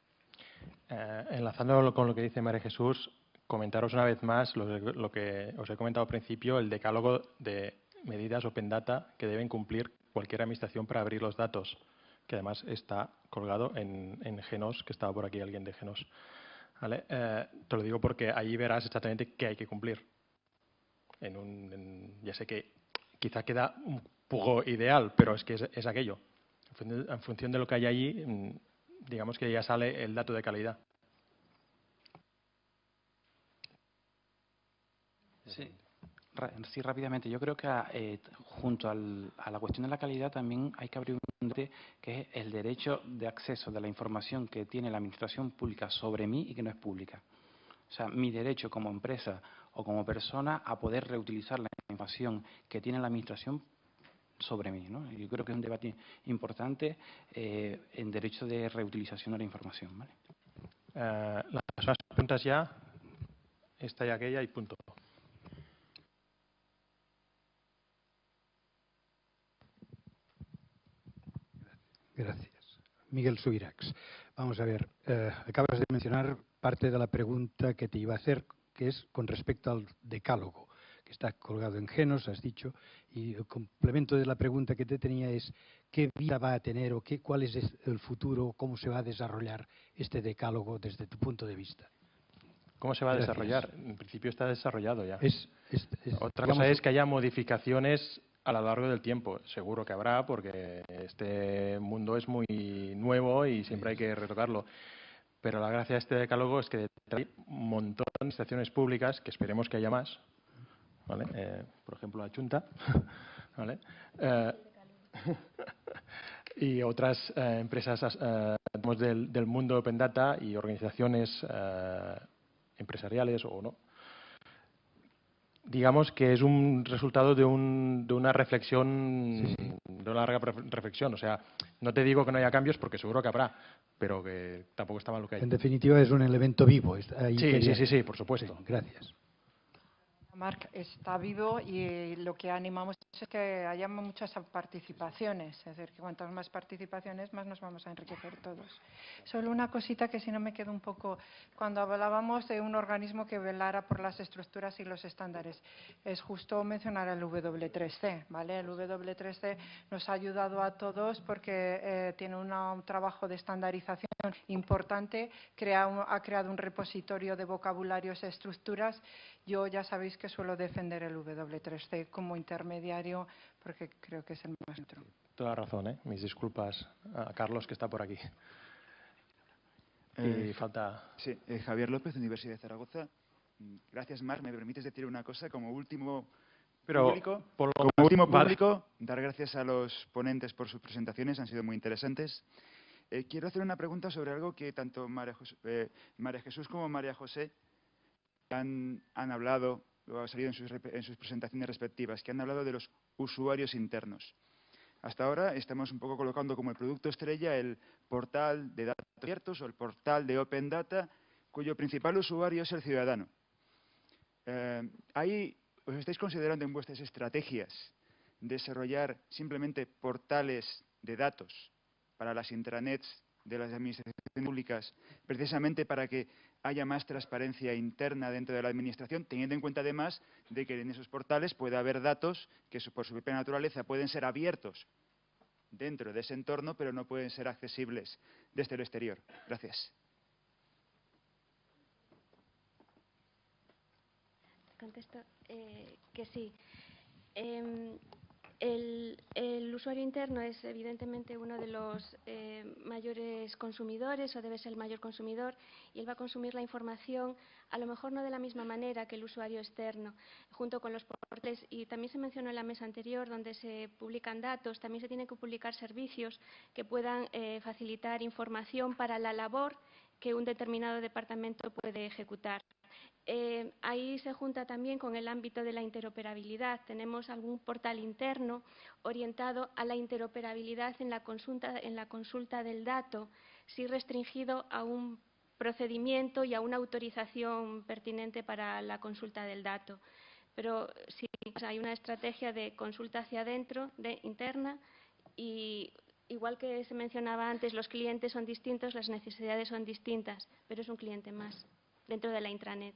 Eh, enlazando con lo que dice María Jesús, comentaros una vez más lo, que os he comentado al principio, el decálogo de medidas Open Data que deben cumplir cualquier administración para abrir los datos, que además está colgado en, Genos, que estaba por aquí alguien de Genos. Eh, te lo digo porque ahí verás exactamente qué hay que cumplir. ya sé que quizá queda un poco ideal, pero es que es, aquello. En función de lo que hay allí, mm, digamos que ya sale el dato de calidad. Sí. Sí, rápidamente. Yo creo que eh, junto a la cuestión de la calidad también hay que abrir un debate que es el derecho de acceso de la información que tiene la Administración pública sobre mí y que no es pública. O sea, mi derecho como empresa o como persona a poder reutilizar la información que tiene la Administración sobre mí. ¿no? Yo creo que es un debate importante eh, en derecho de reutilización de la información. ¿vale? Eh, las preguntas ya, esta y aquella y punto. Gracias. Miguel Subirax. Vamos a ver, eh, acabas de mencionar parte de la pregunta que te iba a hacer, que es con respecto al decálogo, que está colgado en Genos, has dicho, y el complemento de la pregunta que te tenía es qué vida va a tener o qué, cuál es el futuro, cómo se va a desarrollar este decálogo desde tu punto de vista. ¿Cómo se va a desarrollar? En principio está desarrollado ya. Es, Otra cosa es que haya modificaciones a lo largo del tiempo. Seguro que habrá, porque este mundo es muy nuevo y siempre hay que retocarlo. Pero la gracia de este decálogo es que hay un montón de administraciones públicas, que esperemos que haya más, ¿vale? Eh, por ejemplo, la Junta, ¿vale? Eh, y otras eh, empresas del, del, mundo Open Data y organizaciones empresariales o no, digamos que es un resultado de, un, de una reflexión, de una larga reflexión. O sea, no te digo que no haya cambios porque seguro que habrá, pero que tampoco está mal lo que hay. En definitiva, es un elemento vivo. sí, sí, sí, sí, por supuesto. gracias. Marc está vivo y lo que animamos es que haya muchas participaciones, es decir, que cuantas más participaciones, más nos vamos a enriquecer todos. Solo una cosita que si no me quedo un poco, cuando hablábamos de un organismo que velara por las estructuras y los estándares, es justo mencionar el W3C, ¿vale? El W3C nos ha ayudado a todos porque eh, tiene un trabajo de estandarización importante, crea ha creado un repositorio de vocabularios e estructuras yo ya sabéis que suelo defender el W3C como intermediario porque creo que es el más neutro. Toda razón, ¿eh? Mis disculpas a Carlos que está por aquí. y eh, falta... Sí, eh, Javier López, Universidad de Zaragoza. Mm, gracias, Mar. ¿Me permites decir una cosa como último Pero público? como último público, dar gracias a los ponentes por sus presentaciones, han sido muy interesantes. quiero hacer una pregunta sobre algo que tanto María, María Jesús como María José han, hablado, lo ha salido en sus, presentaciones respectivas, que han hablado de los usuarios internos. Hasta ahora estamos un poco colocando como el producto estrella el portal de datos abiertos o el portal de Open Data, cuyo principal usuario es el ciudadano. Eh, ¿Ahí os estáis considerando en vuestras estrategias desarrollar simplemente portales de datos para las intranets de las administraciones públicas, precisamente para que haya más transparencia interna dentro de la Administración, teniendo en cuenta además de que en esos portales puede haber datos que por su propia naturaleza pueden ser abiertos dentro de ese entorno, pero no pueden ser accesibles desde el exterior. Gracias. Contesto eh, que sí. Em, el, usuario interno es evidentemente uno de los eh, mayores consumidores o debe ser el mayor consumidor y él va a consumir la información a lo mejor no de la misma manera que el usuario externo, junto con los portales. Y también se mencionó en la mesa anterior donde se publican datos, también se tienen que publicar servicios que puedan eh, facilitar información para la labor que un determinado departamento puede ejecutar. Eh, ahí se junta también con el ámbito de la interoperabilidad. Tenemos algún portal interno orientado a la interoperabilidad en la consulta, del dato, sí restringido a un procedimiento y a una autorización pertinente para la consulta del dato. Pero sí hay una estrategia de consulta hacia adentro, de interna, y igual que se mencionaba antes, los clientes son distintos, las necesidades son distintas, pero es un cliente más dentro de la intranet.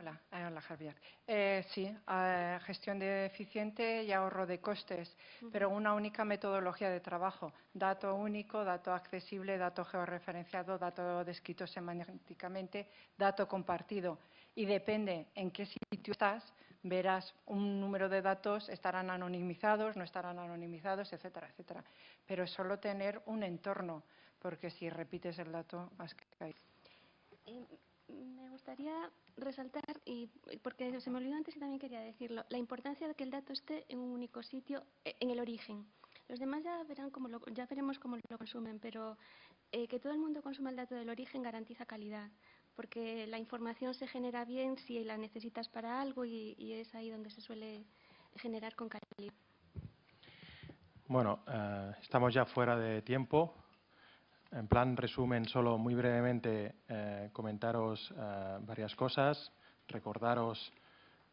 Hola, eh, hola Javier. Eh, sí, eh, gestión de eficiente y ahorro de costes, pero una única metodología de trabajo. Dato único, dato accesible, dato georreferenciado, dato descrito semánticamente, dato compartido. Y depende en qué sitio estás, verás un número de datos, estarán anonimizados, no estarán anonimizados, etcétera, etcétera. Pero solo tener un entorno, porque si repites el dato, has caído. Me gustaría resaltar, y porque se me olvidó antes y también quería decirlo, la importancia de que el dato esté en un único sitio, eh, en el origen. Los demás ya, verán cómo lo, ya veremos cómo lo consumen, pero eh, que todo el mundo consuma el dato del origen garantiza calidad, porque la información se genera bien si la necesitas para algo y, es ahí donde se suele generar con calidad. Bueno, eh, estamos ya fuera de tiempo. En plan resumen, solo muy brevemente eh, comentaros eh, varias cosas, recordaros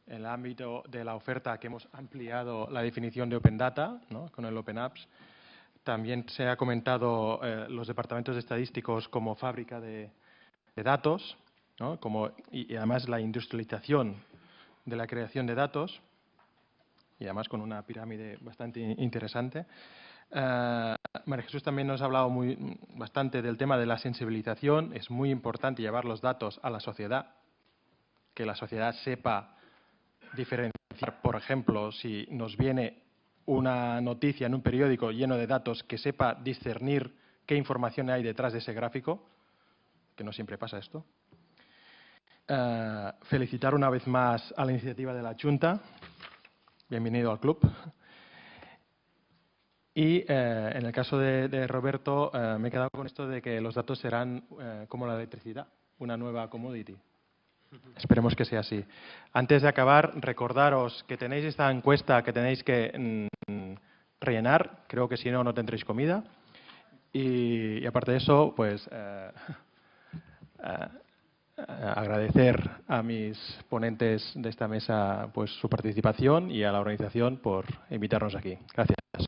el ámbito de la oferta que hemos ampliado la definición de Open Data con el Open Apps. también se ha comentado los departamentos estadísticos como fábrica de, datos, como, y, además la industrialización de la creación de datos, y además con una pirámide bastante interesante. Uh, María Jesús también nos ha hablado muy, bastante del tema de la sensibilización. Es muy importante llevar los datos a la sociedad, que la sociedad sepa diferenciar, por ejemplo, si nos viene una noticia en un periódico lleno de datos, que sepa discernir qué información hay detrás de ese gráfico, que no siempre pasa esto. Uh, felicitar una vez más a la iniciativa de la Junta. Bienvenido al club. Y eh, en el caso de, Roberto, eh, me he quedado con esto de que los datos serán eh, como la electricidad, una nueva commodity. Esperemos que sea así. Antes de acabar, recordaros que tenéis esta encuesta que tenéis que mm, rellenar. Creo que si no, no tendréis comida. Y, aparte de eso, pues agradecer a mis ponentes de esta mesa pues su participación y a la organización por invitarnos aquí. Gracias.